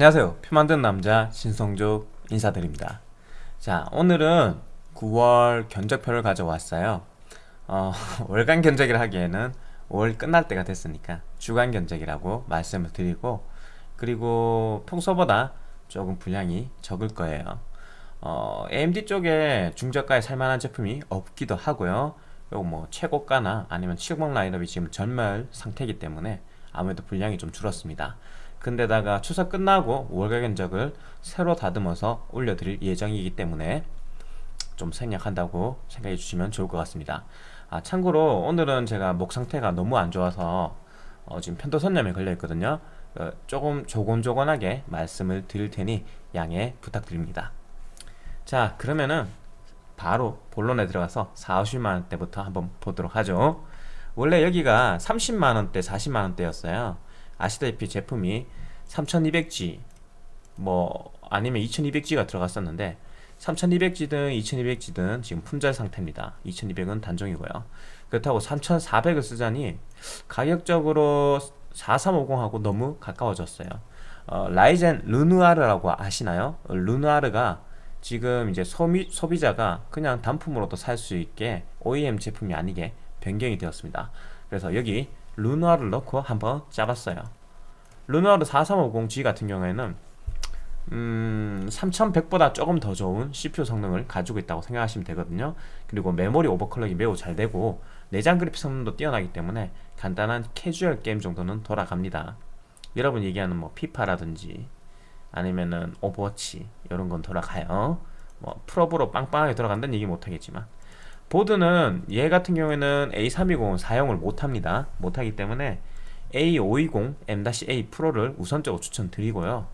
안녕하세요. 표 만드는 남자 신성조 인사드립니다. 자 오늘은 9월 견적표를 가져왔어요. 어, 월간 견적이라 하기에는 5월 끝날 때가 됐으니까 주간 견적이라고 말씀을 드리고 그리고 평소보다 조금 분량이 적을 거예요. 어, AMD 쪽에 중저가에 살만한 제품이 없기도 하고요. 그리고 뭐 최고가나 아니면 치공 라인업이 지금 전멸 상태이기 때문에 아무래도 분량이 좀 줄었습니다 근데다가 추석 끝나고 월가 견적을 새로 다듬어서 올려드릴 예정이기 때문에 좀 생략한다고 생각해 주시면 좋을 것 같습니다. 아 참고로 오늘은 제가 목 상태가 너무 안 좋아서 어, 지금 편도선염에 걸려 있거든요. 어, 조금 조곤조곤하게 말씀을 드릴 테니 양해 부탁드립니다. 자 그러면은 바로 본론에 들어가서 4, 50만원대부터 한번 보도록 하죠. 원래 여기가 30만원대 40만원대였어요 아시다시피 제품이 3200G 뭐 아니면 2200G가 들어갔었는데 3200G든 2200G든 지금 품절 상태입니다. 2200은 단종이고요. 그렇다고 3400을 쓰자니 가격적으로 4350하고 너무 가까워졌어요. 어, 라이젠 르누아르라고 아시나요? 르누아르가 지금 이제 소비, 소비자가 그냥 단품으로도 살 수 있게 OEM 제품이 아니게 변경이 되었습니다. 그래서 여기 르누아르 넣고 한번 짜봤어요. 르누아르 4350G 같은 경우에는 음, 3100보다 조금 더 좋은 CPU 성능을 가지고 있다고 생각하시면 되거든요. 그리고 메모리 오버클럭이 매우 잘 되고 내장 그래픽 성능도 뛰어나기 때문에 간단한 캐주얼 게임 정도는 돌아갑니다. 여러분 얘기하는 뭐 피파라든지 아니면은 오버워치 이런 건 돌아가요. 뭐 풀옵으로 빵빵하게 돌아간다는 얘기 못하겠지만 보드는 얘 같은 경우에는 A320은 사용을 못합니다. 못하기 때문에 A520 M-A 프로를 우선적으로 추천드리고요.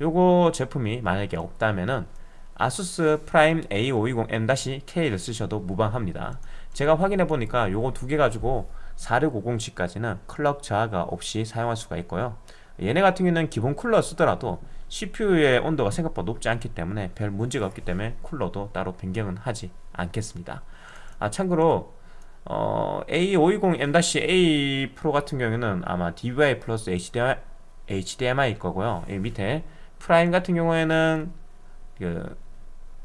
요거 제품이 만약에 없다면은 아수스 프라임 A520 M-K를 쓰셔도 무방합니다. 제가 확인해 보니까 요거 두 개 가지고 4650G까지는 클럭 저하가 없이 사용할 수가 있고요. 얘네 같은 경우는 기본 쿨러 쓰더라도 CPU의 온도가 생각보다 높지 않기 때문에 별 문제가 없기 때문에 쿨러도 따로 변경은 하지 않겠습니다 아 참고로 어, A520M-A 프로 같은 경우에는 아마 DVI 플러스 HDMI, HDMI 거고요. 이 밑에 프라임 같은 경우에는 그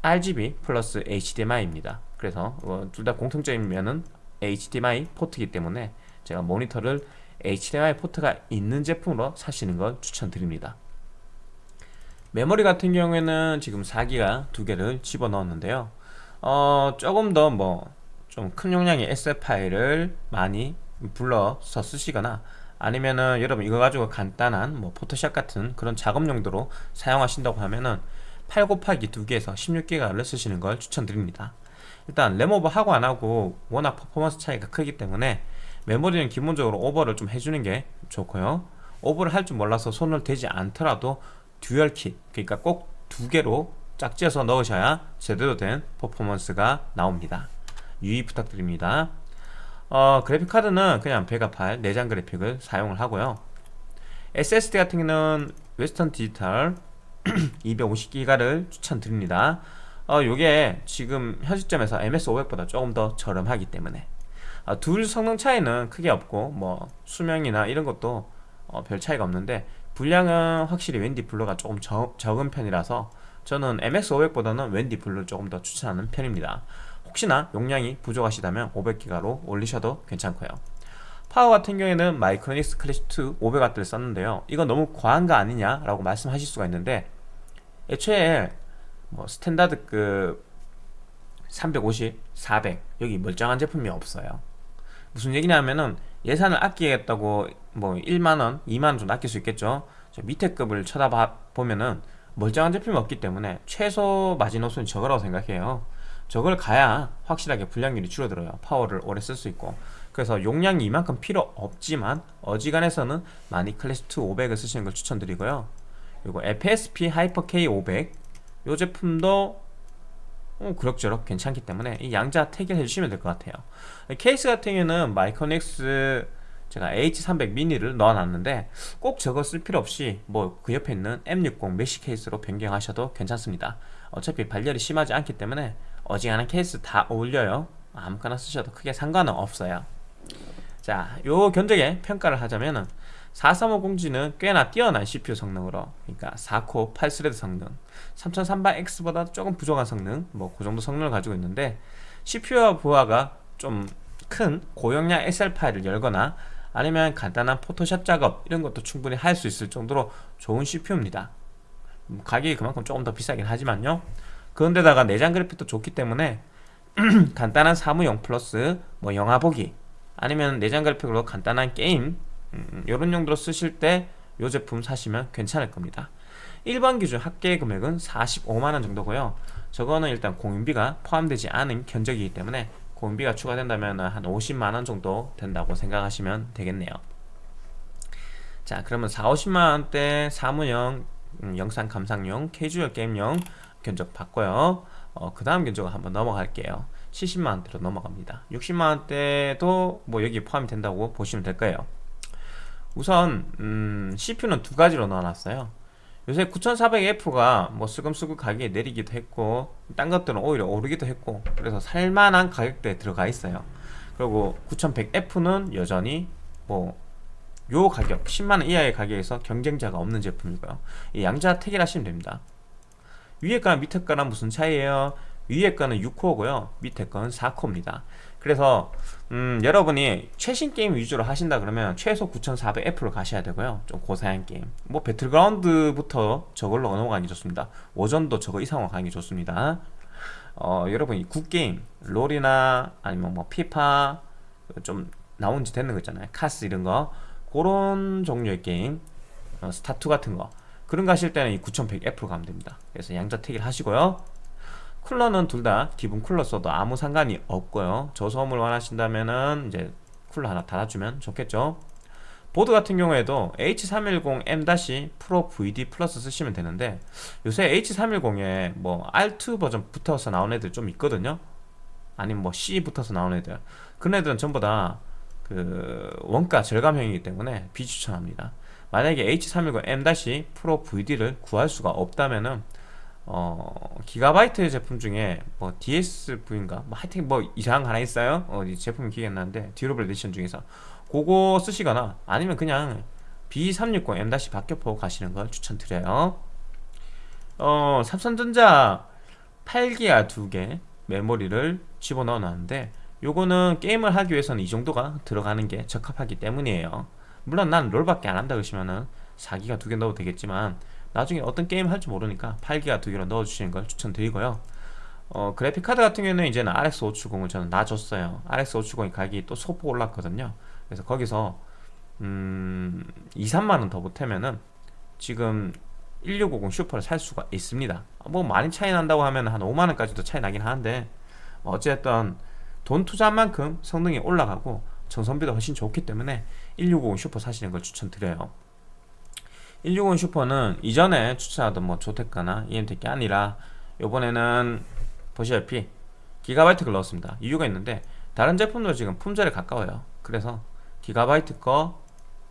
RGB 플러스 HDMI입니다. 그래서 어, 둘다 공통적인 면은 HDMI 포트이기 때문에 제가 모니터를 HDMI 포트가 있는 제품으로 사시는 걸 추천드립니다. 메모리 같은 경우에는 지금 4기가 두 개를 집어넣었는데요. 어, 조금 더뭐 좀 큰 용량의 SF 파일을 많이 불러서 쓰시거나 아니면은 여러분 이거 가지고 간단한 뭐 포토샵 같은 그런 작업 용도로 사용하신다고 하면은 8 곱하기 2개에서 16기가를 쓰시는 걸 추천드립니다. 일단 램오버 하고 안하고 워낙 퍼포먼스 차이가 크기 때문에 메모리는 기본적으로 오버를 좀 해주는 게 좋고요. 오버를 할 줄 몰라서 손을 대지 않더라도 dual kit 그러니까 꼭 두 개로 짝지어서 넣으셔야 제대로 된 퍼포먼스가 나옵니다 유의 부탁드립니다. 어, 그래픽카드는 그냥 베가8 내장 그래픽을 사용을 하고요. SSD 같은 경우는 웨스턴 디지털 250기가를 추천드립니다. 어, 요게 지금 현 시점에서 MX500보다 조금 더 저렴하기 때문에. 어, 둘 성능 차이는 크게 없고 뭐 수명이나 이런 것도 어, 별 차이가 없는데 불량은 확실히 웬디 블루가 조금 적, 적은 편이라서 저는 MX500보다는 웬디 블루를 조금 더 추천하는 편입니다 혹시나 용량이 부족하시다면 500기가로 올리셔도 괜찮고요. 파워 같은 경우에는 마이크로닉스 클래식2 500W를 썼는데요. 이건 너무 과한 거 아니냐 라고 말씀하실 수가 있는데 애초에 뭐 스탠다드급 350, 400 여기 멀쩡한 제품이 없어요. 무슨 얘기냐면은 예산을 아끼겠다고 뭐 1만원, 2만원 좀 아낄 수 있겠죠. 밑에 급을 쳐다보면은 멀쩡한 제품이 없기 때문에 최소 마지노선이 저거라고 생각해요 저걸 가야 확실하게 불량률이 줄어들어요. 파워를 오래 쓸 수 있고. 그래서 용량이 이만큼 필요 없지만 어지간해서는 마닉 클래식2 500을 쓰시는 걸 추천드리고요. 그리고 FSP 하이퍼 K500 이 제품도 어, 그럭저럭 괜찮기 때문에 이 양자택일해 주시면 될 것 같아요. 케이스 같은 경우는 Micronics 제가 H300 미니를 넣어놨는데 꼭 저거 쓸 필요 없이 뭐 그 옆에 있는 M60 mesh 케이스로 변경하셔도 괜찮습니다. 어차피 발열이 심하지 않기 때문에 어지간한 케이스 다 어울려요. 아무거나 쓰셔도 크게 상관은 없어요. 자, 요 견적에 평가를 하자면은 4350G는 꽤나 뛰어난 CPU 성능으로 그러니까 4코 8thread 성능 3300X보다 조금 부족한 성능 뭐 그 정도 성능을 가지고 있는데 CPU와 부하가 좀 큰 고용량 엑셀 파일을 열거나 아니면 간단한 포토샵 작업 이런 것도 충분히 할 수 있을 정도로 좋은 CPU입니다. 가격이 그만큼 조금 더 비싸긴 하지만요 그런데다가 내장 그래픽도 좋기 때문에 간단한 사무용 플러스 뭐 영화 보기 아니면 내장 그래픽으로 간단한 게임 음, 이런 용도로 쓰실 때 이 제품 사시면 괜찮을 겁니다. 일반 기준 합계 금액은 45만원 정도고요. 저거는 일단 공인비가 포함되지 않은 견적이기 때문에 공인비가 추가된다면 한 50만원 정도 된다고 생각하시면 되겠네요. 자 그러면 4, 50만원대 사무용 음, 영상 감상용 캐주얼 게임용 견적 받고요. 어, 그 다음 견적을 한번 넘어갈게요. 70만원대로 넘어갑니다. 60만원대도 뭐 여기 포함이 된다고 보시면 될 거예요. 우선 음, CPU는 두 가지로 넣어놨어요. 요새 9400F가 뭐 슬금슬금 가격이 내리기도 했고 딴 것들은 오히려 오르기도 했고 그래서 살만한 가격대에 들어가 있어요. 그리고 9100F는 여전히 뭐 요 가격 10만원 이하의 가격에서 경쟁자가 없는 제품이고요. 이 양자 택일하시면 됩니다 위에 거랑 밑에 거랑 무슨 차이에요? 위에 거는 6코어고요. 밑에 거는 4코어입니다. 그래서 음, 여러분이 최신 게임 위주로 하신다 그러면 최소 9400F로 가셔야 되고요. 좀 고사양 게임. 뭐 배틀그라운드부터 저걸로 넘어가는 게 좋습니다. 오전도 저거 이상으로 가는 게 좋습니다. 어, 여러분이 구게임 롤이나 아니면 뭐 피파 좀 나온 지 됐는 거 있잖아요. 카스 이런 거. 그런 종류의 게임 어, 스타2 같은 거 그런 거 하실 때는 이 9100F로 가면 됩니다. 그래서 양자택일 하시고요. 쿨러는 둘 다 기본 쿨러 써도 아무 상관이 없고요. 저소음을 원하신다면은 이제 쿨러 하나 달아주면 좋겠죠. 보드 같은 경우에도 H310M- PRO VD 플러스 쓰시면 되는데 요새 H310에 뭐 R2 버전 붙어서 나온 애들 좀 있거든요. 아니면 뭐 C 붙어서 나온 애들. 그런 애들은 전부 다 그 원가 절감형이기 때문에 비추천합니다 만약에 H310M- PRO VD를 구할 수가 없다면은 어, 기가바이트 제품 중에 뭐 DSV인가? 뭐 하여튼 뭐 이상한 거 하나 있어요? 어, 제품이 기억이 안 나는데 Durable Edition 중에서 그거 쓰시거나 아니면 그냥 B360M- 박격포 가시는 걸 추천드려요 어, 삼성전자 8기가 2개 메모리를 집어넣어 놨는데 요거는 게임을 하기 위해서는 이 정도가 들어가는 게 적합하기 때문이에요 물론 난 롤밖에 안 한다 그러시면은 4기가 2개 넣어도 되겠지만 나중에 어떤 게임 할지 모르니까 8기가 두 개로 넣어주시는 걸 추천드리고요. 어, 그래픽카드 같은 경우에는 이제는 RX 570을 저는 놔줬어요. RX 570이 가격이 또 소폭 올랐거든요. 그래서 거기서 음, 2, 3만원 더 보태면은 지금 1650 슈퍼를 살 수가 있습니다. 뭐 많이 차이 난다고 하면 한 5만원까지도 차이 나긴 하는데 어쨌든 돈 투자한 만큼 성능이 올라가고 전성비도 훨씬 좋기 때문에 1650 슈퍼 사시는 걸 추천드려요. 160 슈퍼는 이전에 추천하던 뭐 ZOTAC이나 emTek이 아니라 요번에는 보시다시피 GIGABYTE를 넣었습니다. 이유가 있는데 다른 제품도 지금 품절에 가까워요. 그래서 기가바이트 거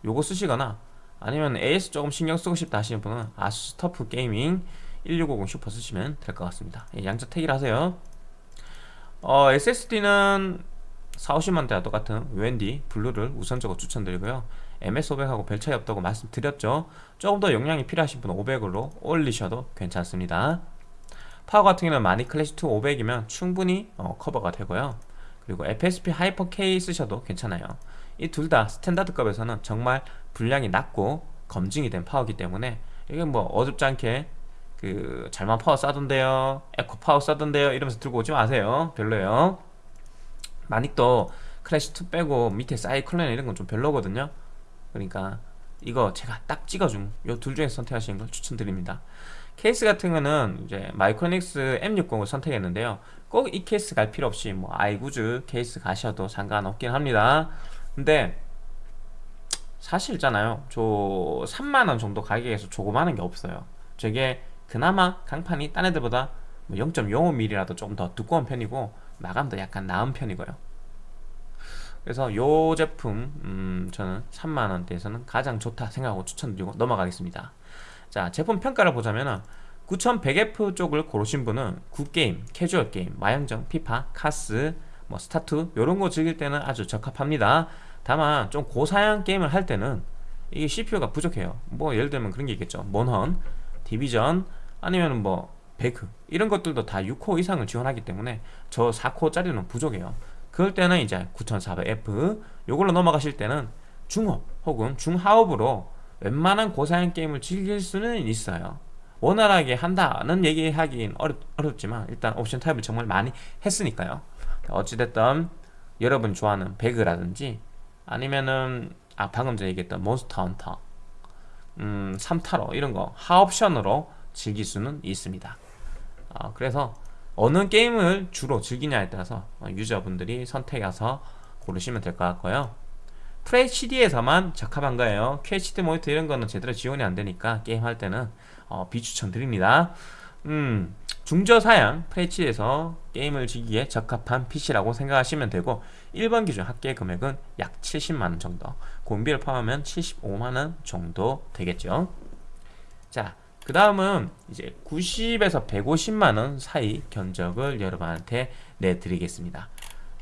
요거 쓰시거나 아니면 AS 조금 신경 쓰고 싶다 하시는 분은 ASUS TUF Gaming 1650 슈퍼 쓰시면 될 것 같습니다. 예, 양자 택일 하세요. 어, SSD는 4, 50만대와 똑같은 웬디 블루를 우선적으로 추천드리고요. MX500하고 별 차이 없다고 말씀드렸죠. 조금 더 용량이 필요하신 분은 500으로 올리셔도 괜찮습니다. 파워 같은 경우는 마닉 클래식2 500이면 충분히 어, 커버가 되고요. 그리고 FSP Hyper K 쓰셔도 괜찮아요. 이 둘 다 standard급에서는 정말 불량이 낮고 검증이 된 파워이기 때문에 이게 뭐 어줍지 않게 그 잘만 파워 싸던데요 에코 파워 싸던데요 이러면서 들고 오지 마세요. 별로예요 마닉도 클래식2 빼고 밑에 사이클론 이런 건 좀 별로거든요. 그러니까 이거 제가 딱 찍어준 요 둘 중에서 선택하시는 걸 추천드립니다. 케이스 같은 거는 이제 Micronics M60을 선택했는데요. 꼭 이 케이스 갈 필요 없이 뭐 아이구즈 케이스 가셔도 상관없긴 합니다. 근데 사실 있잖아요. 저 3만원 정도 가격에서 조그마한 게 없어요. 저게 그나마 강판이 딴 애들보다 뭐 0.05mm라도 조금 더 두꺼운 편이고 마감도 약간 나은 편이고요. 그래서 요 제품 음, 저는 3만원대에서는 가장 좋다 생각하고 추천드리고 넘어가겠습니다. 자 제품 평가를 보자면 9100F 쪽을 고르신 분은 구게임, 캐주얼 게임, 마영전, 피파, 카스, 뭐 스타투 요런 거 즐길 때는 아주 적합합니다. 다만 좀 고사양 게임을 할 때는 이게 CPU가 부족해요. 뭐 예를 들면 그런 게 있겠죠. 몬헌, 디비전 아니면 뭐 배그 이런 것들도 다 6코 이상을 지원하기 때문에 저 4코짜리는 부족해요. 그럴 때는 이제 9400F 요걸로 넘어가실 때는 중업 혹은 중하업으로 웬만한 고사양 게임을 즐길 수는 있어요. 원활하게 한다는 얘기하긴 어렵, 어렵지만 일단 옵션 타입을 정말 많이 했으니까요. 어찌됐든 여러분 좋아하는 배그라든지 아니면은 아 방금 전에 얘기했던 몬스터 헌터 음 3타로 이런 거 하옵션으로 즐길 수는 있습니다 어, 그래서 어느 게임을 주로 즐기냐에 따라서 유저분들이 선택해서 고르시면 될 것 같고요. FHD에서만 적합한 거예요 QHD 모니터 이런 거는 제대로 지원이 안 되니까 게임 할 때는 어, 비추천 드립니다. 음, 중저사양 FHD에서 게임을 즐기기에 적합한 PC라고 생각하시면 되고 1번 기준 합계 금액은 약 70만원 정도 공비를 포함하면 75만원 정도 되겠죠. 자, 그 다음은 이제 90에서 150만원 사이 견적을 여러분한테 내드리겠습니다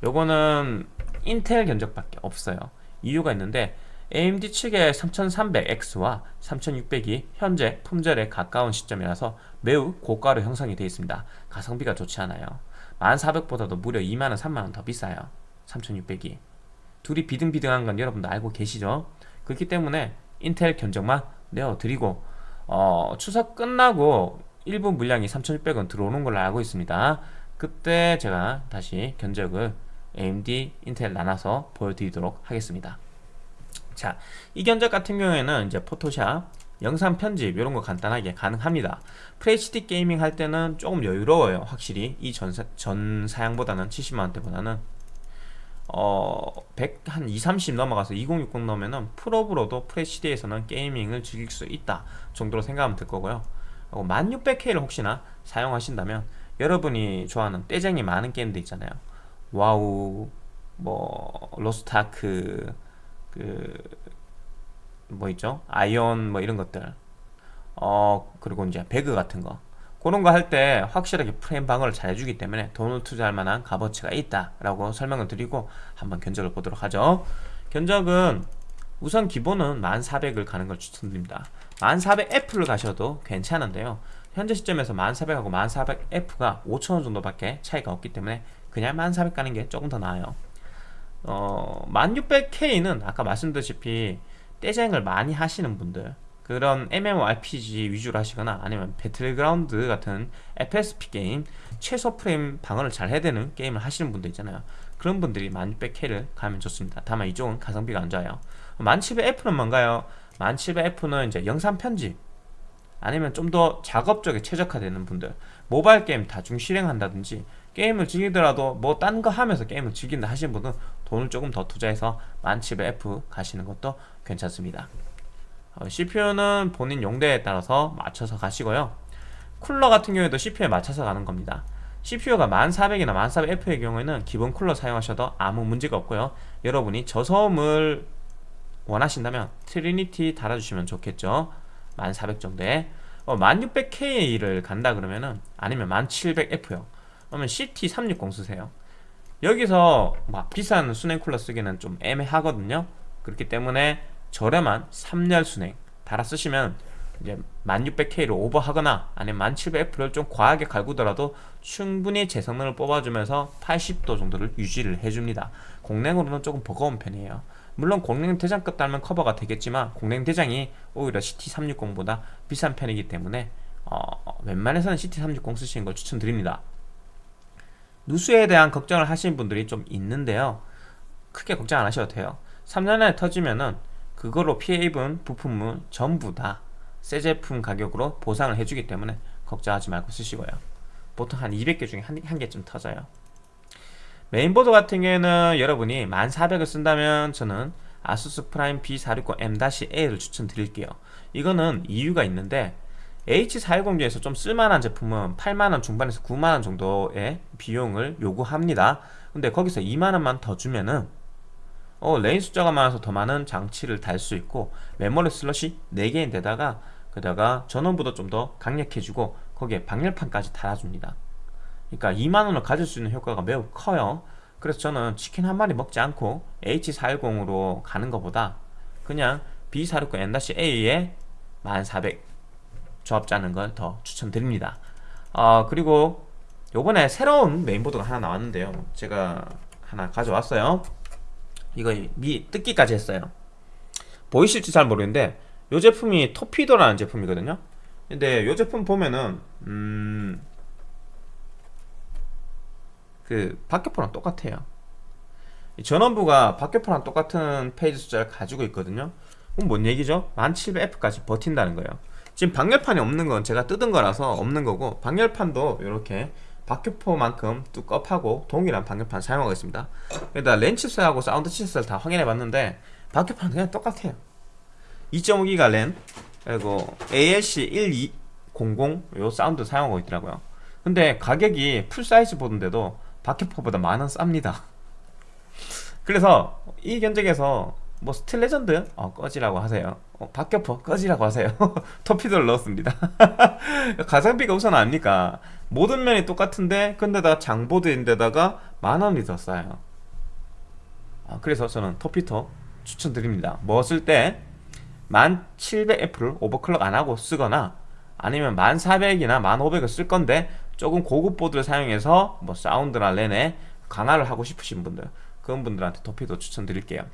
요거는 인텔 견적밖에 없어요 이유가 있는데 AMD 측의 3300X와 3600이 현재 품절에 가까운 시점이라서 매우 고가로 형성이 되어 있습니다. 가성비가 좋지 않아요. 1400보다도 무려 2만원, 3만원 더 비싸요. 3600이. 둘이 비등비등한 건 여러분도 알고 계시죠? 그렇기 때문에 인텔 견적만 내어드리고 어, 추석 끝나고 일부 물량이 3600원 들어오는 걸로 알고 있습니다. 그때 제가 다시 견적을 AMD, 인텔 나눠서 보여드리도록 하겠습니다. 자, 이 견적 같은 경우에는 이제 포토샵, 영상 편집 이런 거 간단하게 가능합니다. FHD 게이밍 할 때는 조금 여유로워요. 확실히 이전전 사양보다는 70만원대보다는 어, 100, 한 2, 30 넘어가서 2060 넣으면은 프로브로도 FHD에서는 게이밍을 즐길 수 있다 정도로 생각하면 될 거고요. 1600K를 혹시나 사용하신다면 여러분이 좋아하는 떼쟁이 많은 게임들 있잖아요. 와우, 뭐 로스타크, 그 뭐 있죠? 아이온 뭐 이런 것들. 어 그리고 이제 배그 같은 거. 그런 거 할 때 확실하게 프레임 방어를 잘 해주기 때문에 돈을 투자할 만한 값어치가 있다라고 설명을 드리고 한번 견적을 보도록 하죠. 견적은 우선 기본은 1400을 가는 걸 추천드립니다. 1400F를 가셔도 괜찮은데요. 현재 시점에서 1400하고 1400F가 5천원 정도밖에 차이가 없기 때문에 그냥 1400 가는 게 조금 더 나아요. 어, 1600K는 아까 말씀드렸다시피 떼쟁을 많이 하시는 분들 그런 MMORPG 위주로 하시거나 아니면 배틀그라운드 같은 FPS 게임 최소 프레임 방어를 잘 해야 되는 게임을 하시는 분들 있잖아요. 그런 분들이 1600K를 가면 좋습니다. 다만 이쪽은 가성비가 안 좋아요. 1700F는 뭔가요? 1700F는 이제 영상 편집 아니면 좀 더 작업 쪽에 최적화되는 분들. 모바일 게임 다중 실행한다든지 게임을 즐기더라도 뭐 딴 거 하면서 게임을 즐긴다 하시는 분은 돈을 조금 더 투자해서 1700F 가시는 것도 괜찮습니다. 어, CPU는 본인 용대에 따라서 맞춰서 가시고요. 쿨러 같은 경우에도 CPU에 맞춰서 가는 겁니다. CPU가 1400이나 1400F의 경우에는 기본 쿨러 사용하셔도 아무 문제가 없고요. 여러분이 저소음을 원하신다면 Trinity 달아주시면 좋겠죠. 1400 정도에. 어, 1600K를 간다 그러면은 아니면 1700F요. 그러면 CT360 쓰세요. 여기서 막 비싼 수냉 쿨러 쓰기는 좀 애매하거든요. 그렇기 때문에 저렴한 3열 수냉 달아 쓰시면 이제 1600K를 오버하거나 아니면 1700F를 좀 과하게 갈구더라도 충분히 제 성능을 뽑아주면서 80도 정도를 유지를 해줍니다. 공랭으로는 조금 버거운 편이에요. 물론 공랭 대장급 달면 커버가 되겠지만 공랭 대장이 오히려 CT360보다 비싼 편이기 때문에 어, 웬만해서는 CT360 쓰시는 걸 추천드립니다. 누수에 대한 걱정을 하시는 분들이 좀 있는데요. 크게 걱정 안 하셔도 돼요. 3년 안에 터지면은 그거로 피해 입은 부품은 전부 다 새 제품 가격으로 보상을 해주기 때문에 걱정하지 말고 쓰시고요. 보통 한 200개 중에 한, 한 개쯤 터져요. 메인보드 같은 경우에는 여러분이 1400을 쓴다면 저는 ASUS PRIME B460M-A를 추천드릴게요. 이거는 이유가 있는데 H410 중에서 좀 쓸만한 제품은 8만원 중반에서 9만원 정도의 비용을 요구합니다. 근데 거기서 2만원만 더 주면은 어, lane 숫자가 많아서 더 많은 장치를 달 수 있고 메모리 슬롯이 4개인데다가 그다가 전원부도 좀 더 강력해지고 거기에 방열판까지 달아줍니다. 그러니까 2만원을 가질 수 있는 효과가 매우 커요. 그래서 저는 치킨 한 마리 먹지 않고 H410으로 가는 것보다 그냥 B469 N-A에 1400 조합 짜는 걸 더 추천드립니다. 어, 그리고 요번에 새로운 메인보드가 하나 나왔는데요. 제가 하나 가져왔어요 이거 미 뜯기까지 했어요. 보이실지 잘 모르겠는데 이 제품이 토피도라는 제품이거든요. 근데 이 제품 보면은 음... 그 박격포랑 똑같아요. 이 전원부가 박격포랑 똑같은 페이지 숫자를 가지고 있거든요. 그럼 뭔 얘기죠? 1700F까지 버틴다는 거예요. 지금 방열판이 없는 건 제가 뜯은 거라서 없는 거고 방열판도 이렇게 박격포만큼 뚜껍하고 동일한 방열판 사용하고 있습니다. 여기다 랜 칩스하고 사운드 칩스를 다 확인해 봤는데 박격포는 그냥 똑같아요. 2.5기가 랜 그리고 ALC 1200 요 사운드 사용하고 있더라고요. 근데 가격이 full size 보드인데도 박격포보다 만원 쌉니다. 그래서 이 견적에서 뭐 스틸 레전드? 어, 꺼지라고 하세요. 어, 박격포 꺼지라고 하세요. 터피도를 넣었습니다. 가성비가 우선 아닙니까 모든 면이 똑같은데 근데다 장보드인데다가 만원이 더 싸요. 아, 그래서 저는 터피도 추천드립니다. 뭐 쓸 때 1700F를 overclock 안하고 쓰거나 아니면 1400이나 1500을 쓸 건데 조금 고급 보드를 사용해서 뭐 사운드나 랜에 강화를 하고 싶으신 분들 그런 분들한테 터피도 추천드릴게요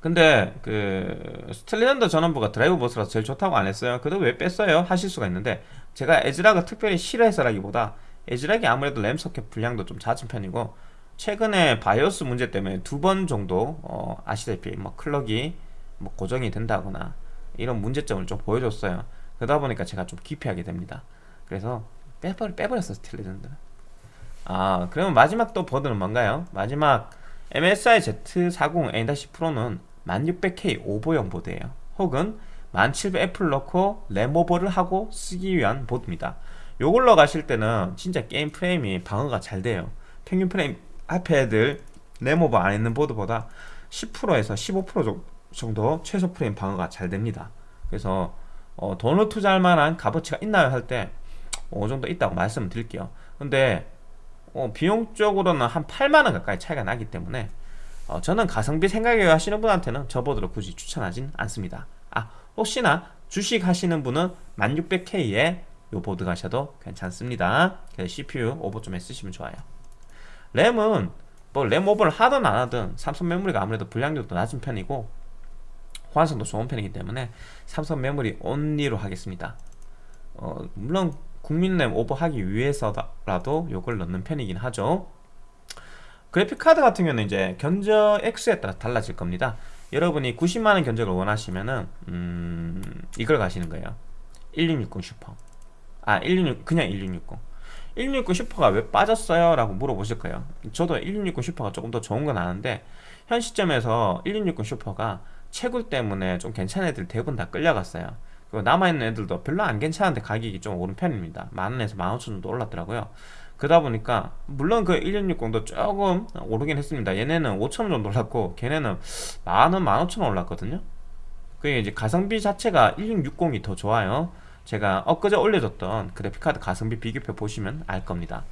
근데 그 스틸레전드 전원부가 DrMOS라서 제일 좋다고 안 했어요 그래도 왜 뺐어요? 하실 수가 있는데 제가 에즈락을 특별히 싫어해서라기보다 에즈락이 아무래도 램 소켓 불량도 좀 잦은 편이고 최근에 바이오스 문제 때문에 두 번 정도 어 아시다시피 뭐 clock이 뭐 고정이 된다거나 이런 문제점을 좀 보여줬어요 그러다 보니까 제가 좀 기피하게 됩니다 그래서 빼버려, 빼버렸어 스틸레전드는 아 그러면 마지막 또 보드는 뭔가요? 마지막 MSI Z40A- Pro는 1600K 오버형 보드예요. 혹은 1700F를 넣고 램오버를 하고 쓰기 위한 보드입니다. 요걸로 가실 때는 진짜 게임 프레임이 방어가 잘 돼요. 평균 프레임 앞에 애들 램오버 안 있는 보드보다 10%에서 15% 정도 최소 프레임 방어가 잘 됩니다. 그래서 어, 돈을 투자할 만한 값어치가 있나요? 할 때 어느 정도 있다고 말씀을 드릴게요. 근데 어, 비용적으로는 한 8만원 가까이 차이가 나기 때문에 어, 저는 가성비 생각해 하시는 분한테는 저 보드를 굳이 추천하진 않습니다. 아 혹시나 주식 하시는 분은 1600K에 요 보드 가셔도 괜찮습니다. CPU 오버 좀 했으시면 좋아요. 램은 뭐 램 오버를 하든 안 하든 삼성 메모리가 아무래도 불량률도 낮은 편이고 호환성도 좋은 편이기 때문에 삼성 메모리 only로 하겠습니다. 어, 물론 국민램 오버하기 위해서라도 요걸 넣는 편이긴 하죠 그래픽카드 같은 경우는 이제 견적액에 따라 달라질 겁니다. 여러분이 90만원 견적을 원하시면은 음, 이걸 가시는 거예요. 1660 슈퍼. 아 166, 그냥 1660 1660 슈퍼가 왜 빠졌어요? 라고 물어보실 거예요. 저도 1660 슈퍼가 조금 더 좋은 건 아는데 현 시점에서 1660 슈퍼가 채굴 때문에 좀 괜찮은 애들 대부분 다 끌려갔어요. 그리고 남아있는 애들도 별로 안 괜찮은데 가격이 좀 오른 편입니다. 만원에서 만오천 정도 올랐더라고요 그러다 보니까 물론 그 1660도 조금 오르긴 했습니다. 얘네는 5천원 정도 올랐고 걔네는 만원 만오천원 올랐거든요. 그게 이제 가성비 자체가 1660이 더 좋아요. 제가 엊그제 올려줬던 그래픽카드 가성비 비교표 보시면 알 겁니다.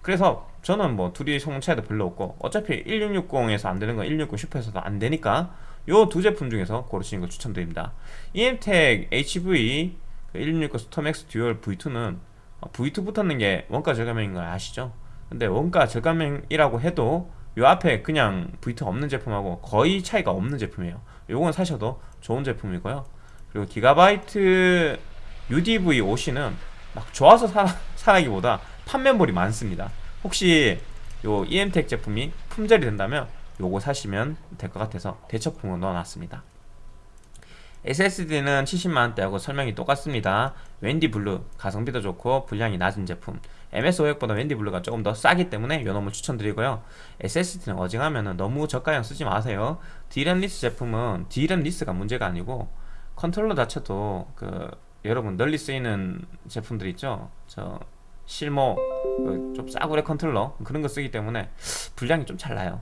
그래서 저는 뭐 둘이 성능 차이도 별로 없고 어차피 1660에서 안되는 건 160 슈퍼에서도 안되니까 요 두 제품 중에서 고르시는 걸 추천드립니다. EMTEC HV 1660 스톰X 듀얼 V2는 V2 붙었는 게 원가 절감형인 걸 아시죠? 근데 원가 절감형이라고 해도 요 앞에 그냥 V2 없는 제품하고 거의 차이가 없는 제품이에요. 요건 사셔도 좋은 제품이고요. 그리고 기가바이트 UDV OC는 막 좋아서 사, 사라기보다 판매몰이 많습니다. 혹시 요 EMTEC 제품이 품절이 된다면 요거 사시면 될 것 같아서 대체품으로 넣어놨습니다 SSD는 70만원대하고 설명이 똑같습니다. 웬디 블루 가성비도 좋고 불량이 낮은 제품. MX500보다 웬디 블루가 조금 더 싸기 때문에 요 놈을 추천드리고요. SSD는 어지간하면 너무 저가형 쓰지 마세요. D램 less 제품은 D램 less가 문제가 아니고 컨트롤러 자체도 그 여러분 널리 쓰이는 제품들 있죠? 저 실모 그좀 싸구려 컨트롤러 그런 거 쓰기 때문에 불량이 좀 잘 나요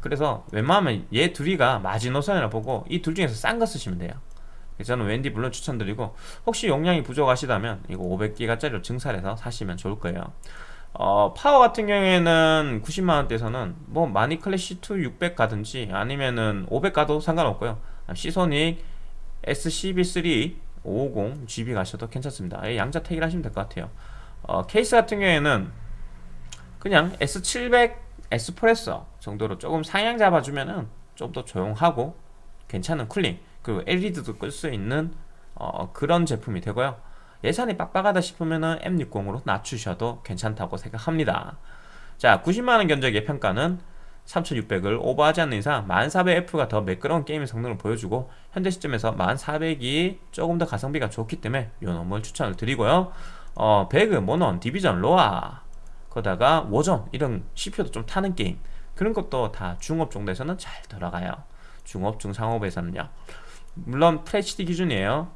그래서 웬만하면 얘 둘이가 마지노선이라 보고 이 둘 중에서 싼 거 쓰시면 돼요. 저는 웬디 물론 추천드리고 혹시 용량이 부족하시다면 이거 500기가짜리로 증설해서 사시면 좋을 거예요. 어, 파워 같은 경우에는 90만원대에서는 뭐 마니 클래시2 600 가든지 아니면은 500 가도 상관없고요. 시소닉 SCB3 550 GB 가셔도 괜찮습니다. 예, 양자 택일 하시면 될 것 같아요. 어, 케이스 같은 경우에는 그냥 S700 에스프레소 정도로 조금 상향 잡아주면은 좀 더 조용하고 괜찮은 쿨링 그리고 LED도 끌 수 있는 어, 그런 제품이 되고요. 예산이 빡빡하다 싶으면은 M60으로 낮추셔도 괜찮다고 생각합니다. 자 90만원 견적의 평가는 3600을 오버하지 않는 이상 1400F가 더 매끄러운 게임의 성능을 보여주고 현재 시점에서 1400이 조금 더 가성비가 좋기 때문에 이 놈을 추천을 드리고요. 어, 배그, 몬헌, 디비전, 로아 거다가 워존 이런 CPU도 좀 타는 게임 그런 것도 다 중옵 정도에서는 잘 돌아가요. 중옵, 중상옵에서는요. 물론 FHD 기준이에요.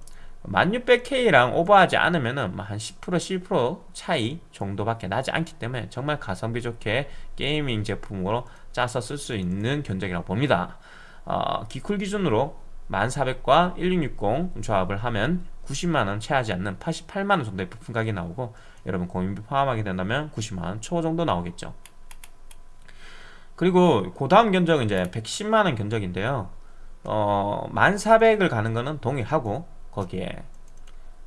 1600K랑 오버하지 않으면은 뭐 한10% 11% 차이 정도밖에 나지 않기 때문에 정말 가성비 좋게 gaming 제품으로 짜서 쓸 수 있는 견적이라고 봅니다. 어, 기쿨 기준으로 1400과 1660 조합을 하면 90만원 채하지 않는 88만원 정도의 부품 가격이 나오고 여러분 공인비 포함하게 된다면 90만원 초 정도 나오겠죠 그리고 그 다음 견적은 이제 110만원 견적인데요. 어, 1400을 가는 거는 동일하고 거기에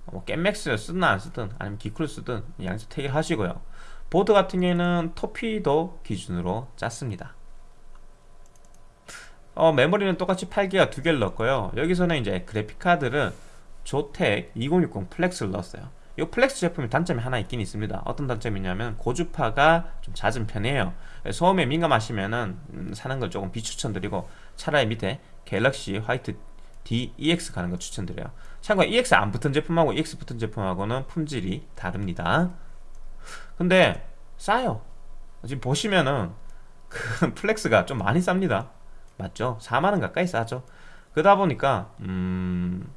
뭐 겜맥스를 쓰든 안 쓰든 아니면 기쿨을 쓰든 양쪽 택일 하시고요. 보드 같은 경우에는 토피도 기준으로 짰습니다. 어, 메모리는 똑같이 8기가 두 개를 넣었고요. 여기서는 이제 그래픽카드를 조텍 2060 플렉스를 넣었어요 이 플렉스 제품이 단점이 하나 있긴 있습니다. 어떤 단점이냐면 고주파가 좀 잦은 편이에요. 소음에 민감하시면은 음, 사는 걸 조금 비추천드리고 차라리 밑에 갤럭시 화이트 EX 가는 거 추천드려요. 참고로 EX 안 붙은 제품하고 EX 붙은 제품하고는 품질이 다릅니다. 근데 싸요. 지금 보시면은 그 플렉스가 좀 많이 쌉니다. 맞죠? 4만원 가까이 싸죠. 그러다 보니까 음...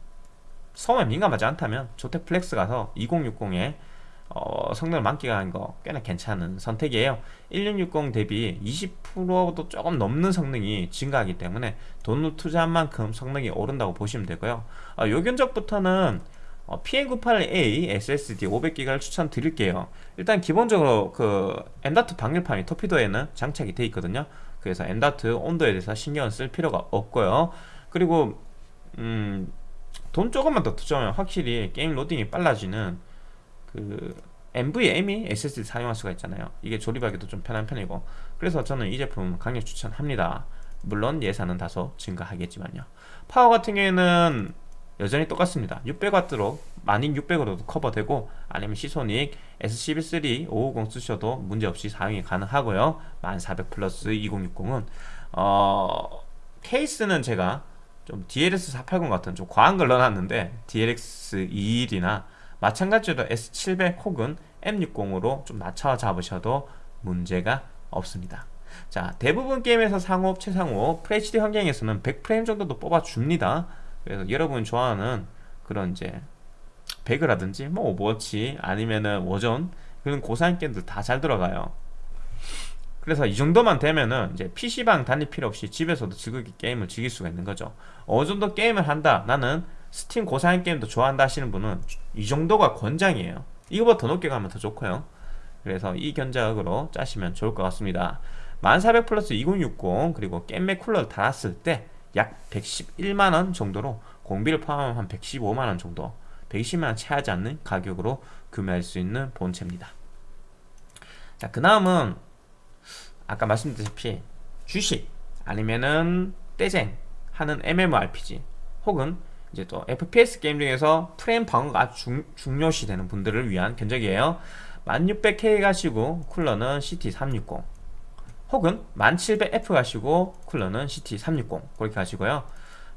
소음에 민감하지 않다면 조텍 플렉스 가서 2060에 어, 성능을 만끽하는 거 꽤나 괜찮은 선택이에요. 1660 대비 20%도 조금 넘는 성능이 증가하기 때문에 돈을 투자한 만큼 성능이 오른다고 보시면 되고요. 어, 요 견적부터는 어, PM981A SSD 500기가를 추천드릴게요. 일단 기본적으로 그 M.2 방열판이 터피도에는 장착이 되어 있거든요. 그래서 M.2 온도에 대해서 신경을 쓸 필요가 없고요. 그리고 음, 돈 조금만 더 투자하면 확실히 게임 로딩이 빨라지는 그 NVMe SSD 사용할 수가 있잖아요. 이게 조립하기도 좀 편한 편이고. 그래서 저는 이 제품 강력 추천합니다. 물론 예산은 다소 증가하겠지만요. 파워 같은 경우에는 여전히 똑같습니다. 600W로 12600으로도 커버되고 아니면 시소닉 SCB3 550 쓰셔도 문제없이 사용이 가능하고요. 1400 플러스 2060은 어 케이스는 제가 좀 DLS 480 같은 좀 과한 걸 넣어놨는데 DLX 21이나 마찬가지로 S700 혹은 M60으로 좀 낮춰 잡으셔도 문제가 없습니다. 자 대부분 게임에서 상업, 최상업, FHD 환경에서는 100프레임 정도도 뽑아줍니다. 그래서 여러분이 좋아하는 그런 이제 배그라든지 뭐 오버워치 아니면은 워존 그런 고사양 게임들 다 잘 돌아가요 그래서 이 정도만 되면은 이제 PC방 다닐 필요 없이 집에서도 즐겁게 게임을 즐길 수가 있는 거죠. 어느 정도 게임을 한다 나는 스팀 고사양 게임도 좋아한다 하시는 분은 이 정도가 권장이에요. 이거보다 더 높게 가면 더 좋고요. 그래서 이 견적으로 짜시면 좋을 것 같습니다. 1400 플러스 2060 그리고 겜맥 쿨러를 달았을 때 약 111만원 정도로 공비를 포함하면 한 115만원 정도 120만원 채하지 않는 가격으로 구매할 수 있는 본체입니다. 자 그 다음은 아까 말씀드렸다시피 주식 아니면은 떼쟁 하는 MMORPG 혹은 이제 또 FPS 게임 중에서 프레임 방어가 중, 중요시 되는 분들을 위한 견적이에요. 1600K 가시고 쿨러는 CT360 혹은 1700F 가시고 쿨러는 CT360 그렇게 가시고요.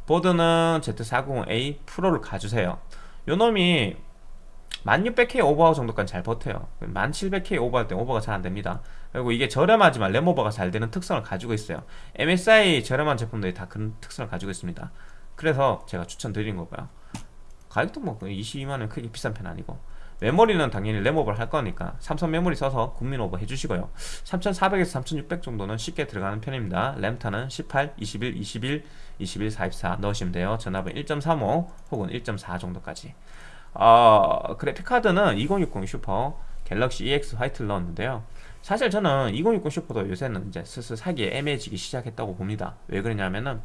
보드는 Z490A 프로를 가주세요. 요놈이 1600K 오버 정도까지 잘 버텨요. 1700K 오버할 때 오버가 잘 안됩니다 그리고 이게 저렴하지만 램오버가 잘 되는 특성을 가지고 있어요. MSI 저렴한 제품들이 다 그런 특성을 가지고 있습니다. 그래서 제가 추천드린 거고요. 가격도 뭐 22만원 크게 비싼 편 아니고. 메모리는 당연히 램오버를 할 거니까 삼성 메모리 써서 국민 오버 해주시고요. 3400에서 3600 정도는 쉽게 들어가는 편입니다. 램타는 18, 21, 21, 21, 44 넣으시면 돼요. 전압은 1.35 혹은 1.4 정도까지. 어, 그래픽카드는 2060 슈퍼 갤럭시 EX 화이트를 넣었는데요 사실 저는 2060 슈퍼도 요새는 이제 슬슬 사기에 애매해지기 시작했다고 봅니다. 왜 그러냐면은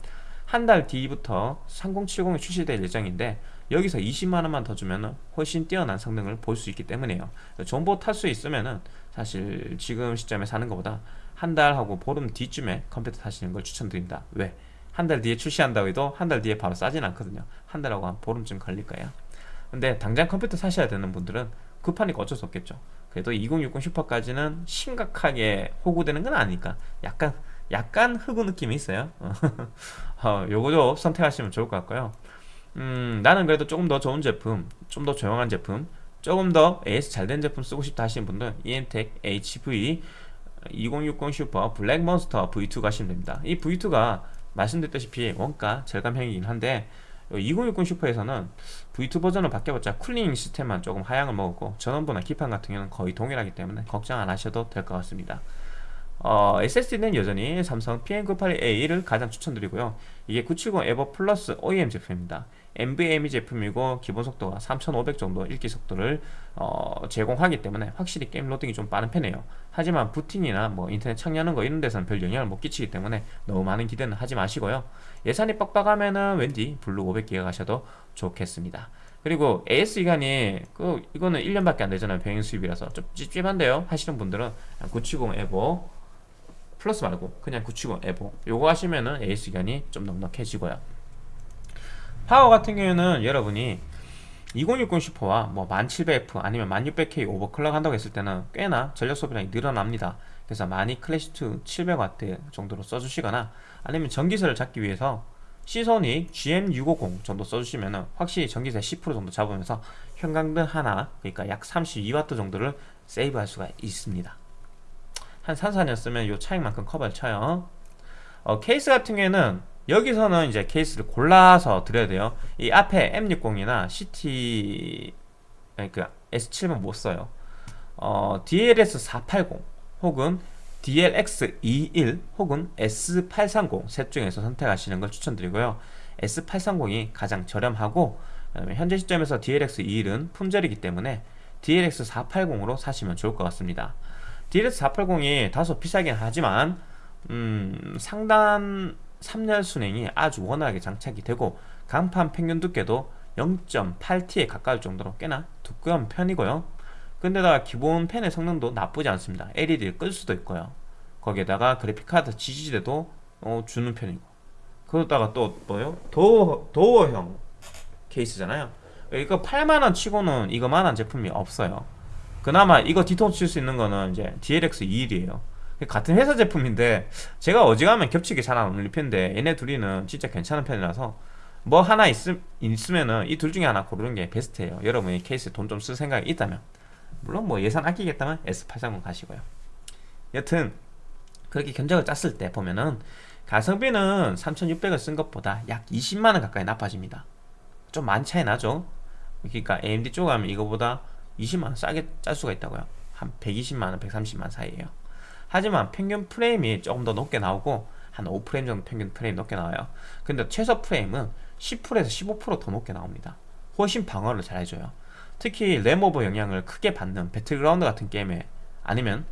한 달 뒤부터 3070이 출시될 예정인데 여기서 20만원만 더 주면 훨씬 뛰어난 성능을 볼 수 있기 때문에요. 존버 탈수 있으면은 사실 지금 시점에 사는 것보다 한 달하고 보름 뒤쯤에 컴퓨터 사시는 걸 추천드립니다. 왜? 한 달 뒤에 출시한다고 해도 한 달 뒤에 바로 싸진 않거든요. 한 달하고 한 보름쯤 걸릴 거예요. 근데 당장 컴퓨터 사셔야 되는 분들은 급하니까 어쩔 수 없겠죠 그래도 2060 슈퍼까지는 심각하게 호구되는 건 아니니까 약간 약간 흑우 느낌이 있어요. 어, 요거도 선택하시면 좋을 것 같고요. 음, 나는 그래도 조금 더 좋은 제품 좀 더 조용한 제품 조금 더 AS 잘 된 제품 쓰고 싶다 하시는 분들 EMTEC HV 2060 슈퍼 블랙 몬스터 V2 가시면 됩니다. 이 V2가 말씀드렸다시피 원가 절감형이긴 한데 2060 슈퍼에서는 V2 버전을 바뀌어봤자 cooling 시스템만 조금 하향을 먹었고 전원부나 기판 같은 경우는 거의 동일하기 때문에 걱정 안 하셔도 될 것 같습니다. 어, SSD는 여전히 삼성 PM981A를 가장 추천드리고요. 이게 970 에보 플러스 OEM 제품입니다. NVMe 제품이고 기본 속도가 3500 정도 읽기 속도를 어, 제공하기 때문에 확실히 게임 로딩이 좀 빠른 편이에요. 하지만 부팅이나 뭐 인터넷 창 여는 거 이런 데서는 별 영향을 못 끼치기 때문에 너무 많은 기대는 하지 마시고요 예산이 빡빡하면은 웬디 블루 500기가 가셔도 좋겠습니다. 그리고 AS 기간이 그 이거는 1년밖에 안 되잖아요. 병행 수입이라서. 좀 찝찝한데요. 하시는 분들은 970 에보 플러스 말고 그냥 970 에보 요거 하시면은 AS 기간이 좀 넉넉해지고요. 파워 같은 경우에는 여러분이 2060 슈퍼와 뭐 1700F 아니면 1600K overclock 한다고 했을 때는 꽤나 전력 소비량이 늘어납니다. 그래서 마닉 클래식2 700W 정도로 써주시거나 아니면 전기세를 잡기 위해서 시소닉 GM650 정도 써주시면 확실히 전기세 10% 정도 잡으면서 형광등 하나 그러니까 약 32W 정도를 세이브할 수가 있습니다. 한 3, 4년 쓰면 이 차익만큼 커버를 쳐요. 어, 케이스 같은 경우에는 여기서는 이제 케이스를 골라서 드려야 돼요. 이 앞에 M60이나 CT 그 S7은 못 써요. 어, DLS480 혹은 DLX21 혹은 S830 셋 중에서 선택하시는 걸 추천드리고요. S830이 가장 저렴하고 현재 시점에서 DLX21은 품절이기 때문에 DLX480으로 사시면 좋을 것 같습니다. DLX480이 다소 비싸긴 하지만 음, 상단 3열 순행이 아주 원활하게 장착이 되고 강판 평균 두께도 0.8T에 가까울 정도로 꽤나 두꺼운 편이고요. 근데다가 기본 펜의 성능도 나쁘지 않습니다. LED를 끌 수도 있고요. 거기에다가 그래픽카드 지지대도 어, 주는 편이고. 그러다가 또 뭐요? 도어, 도어형 케이스잖아요. 이거 8만원 치고는 이거만한 제품이 없어요. 그나마 이거 뒤통수 칠 수 있는 거는 이제 DLX 21이에요 같은 회사 제품인데 제가 어지간하면 겹치게 잘안 어울릴 편인데 얘네 둘이는 진짜 괜찮은 편이라서 뭐 하나 있음, 있으면은 이 둘 중에 하나 고르는 게 베스트예요. 여러분이 케이스에 돈 좀 쓸 생각이 있다면. 물론 뭐 예산 아끼겠다면 S830 가시고요. 여튼 그렇게 견적을 짰을 때 보면은 가성비는 3600을 쓴 것보다 약 20만원 가까이 나빠집니다. 좀 많이 차이 나죠? 그러니까 AMD 쪽 하면 이거보다 20만원 싸게 짤 수가 있다고요. 한 120만원 130만원 사이에요 하지만 평균 프레임이 조금 더 높게 나오고 한 5프레임 정도 평균 프레임 높게 나와요. 근데 최소 프레임은 10%에서 15%더 높게 나옵니다. 훨씬 방어를 잘 해줘요. 특히 램오버 영향을 크게 받는 배틀그라운드 같은 게임에 아니면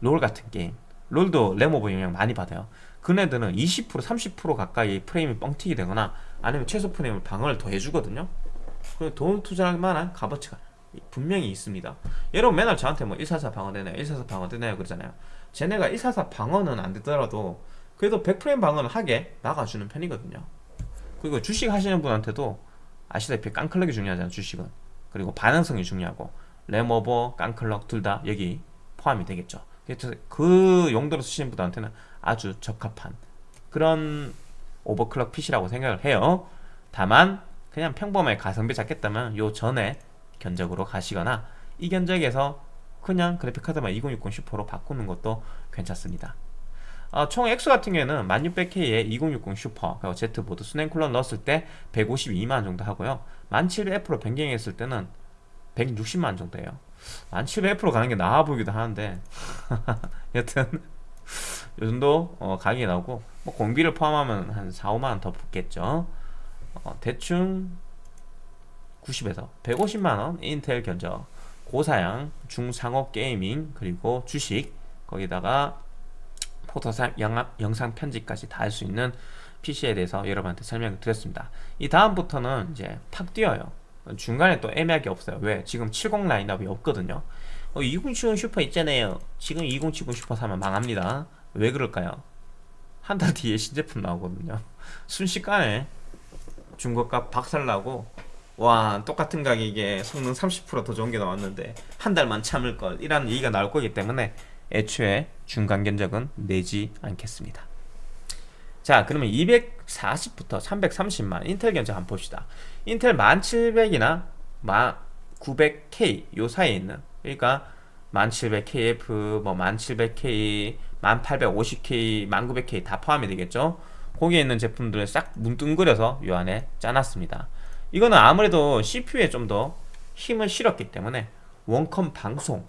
롤 같은 게임 롤도 램오버 영향 많이 받아요. 그네들은 20% 30% 가까이 프레임이 뻥튀기 되거나 아니면 최소 프레임을 방어를 더 해주거든요. 돈 투자할 만한 값어치가 분명히 있습니다. 여러분 맨날 저한테 뭐144 방어 되나요? 144 방어 되나요? 그러잖아요 쟤네가 144 방어는 안 되더라도 그래도 100프레임 방어는 하게 나가주는 편이거든요. 그리고 주식 하시는 분한테도 아시다시피 깡클럭이 중요하잖아요 주식은. 그리고 반응성이 중요하고 램오버, 깡클럭 둘 다 여기 포함이 되겠죠. 그래서 그 용도로 쓰시는 분한테는 아주 적합한 그런 오버클럭 핏이라고 생각을 해요. 다만 그냥 평범하게 가성비 잡겠다면 요 전에 견적으로 가시거나 이 견적에서 그냥 그래픽카드만 2060 슈퍼로 바꾸는 것도 괜찮습니다. 어, 총 액수 같은 경우에는 1600K에 2060 슈퍼 그리고 Z보드 수냉 쿨러 넣었을 때 152만원 정도 하고요. 1700F로 변경했을 때는 160만원 정도예요. 1700F로 가는 게 나아 보이기도 하는데 여튼 요 정도 어, 가격이 나오고 뭐 공비를 포함하면 한 4, 5만원 더 붙겠죠. 어, 대충 90에서 150만원 인텔 견적 고사양 중상급 gaming 그리고 주식 거기다가 포토샵 영상 편집까지 다 할 수 있는 PC에 대해서 여러분한테 설명을 드렸습니다. 이 다음부터는 이제 팍 뛰어요. 중간에 또 애매하게 없어요. 왜? 지금 70 라인업이 없거든요. 어, 2070 슈퍼 있잖아요. 지금 2070 슈퍼 사면 망합니다. 왜 그럴까요? 한 달 뒤에 신제품 나오거든요. 순식간에 중고가 박살나고 와 똑같은 가격에 성능 30%더 좋은 게 나왔는데 한 달만 참을 걸 이라는 얘기가 나올 거기 때문에 애초에 중간 견적은 내지 않겠습니다. 자 그러면 240부터 330만 인텔 견적 한번 봅시다. 인텔 1700이나 900K 요 사이에 있는 그러니까 1700KF 뭐 1700K 1850K 1900K 다 포함이 되겠죠. 거기에 있는 제품들을 싹 뭉뚱그려서 요 안에 짜놨습니다. 이거는 아무래도 CPU에 좀 더 힘을 실었기 때문에 원컴 방송,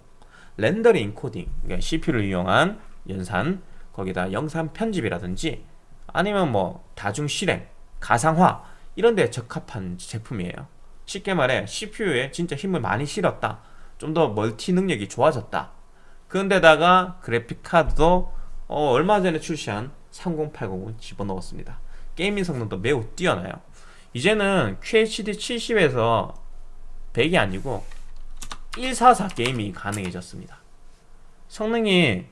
렌더링 인코딩, 그러니까 CPU를 이용한 연산, 거기다 영상 편집이라든지 아니면 뭐 다중 실행, 가상화 이런 데 적합한 제품이에요. 쉽게 말해 CPU에 진짜 힘을 많이 실었다. 좀 더 멀티 능력이 좋아졌다. 그런데다가 그래픽 카드도 어, 얼마 전에 출시한 3080을 집어넣었습니다. gaming 성능도 매우 뛰어나요. 이제는 QHD 70에서 100이 아니고 144 게임이 가능해졌습니다. 성능이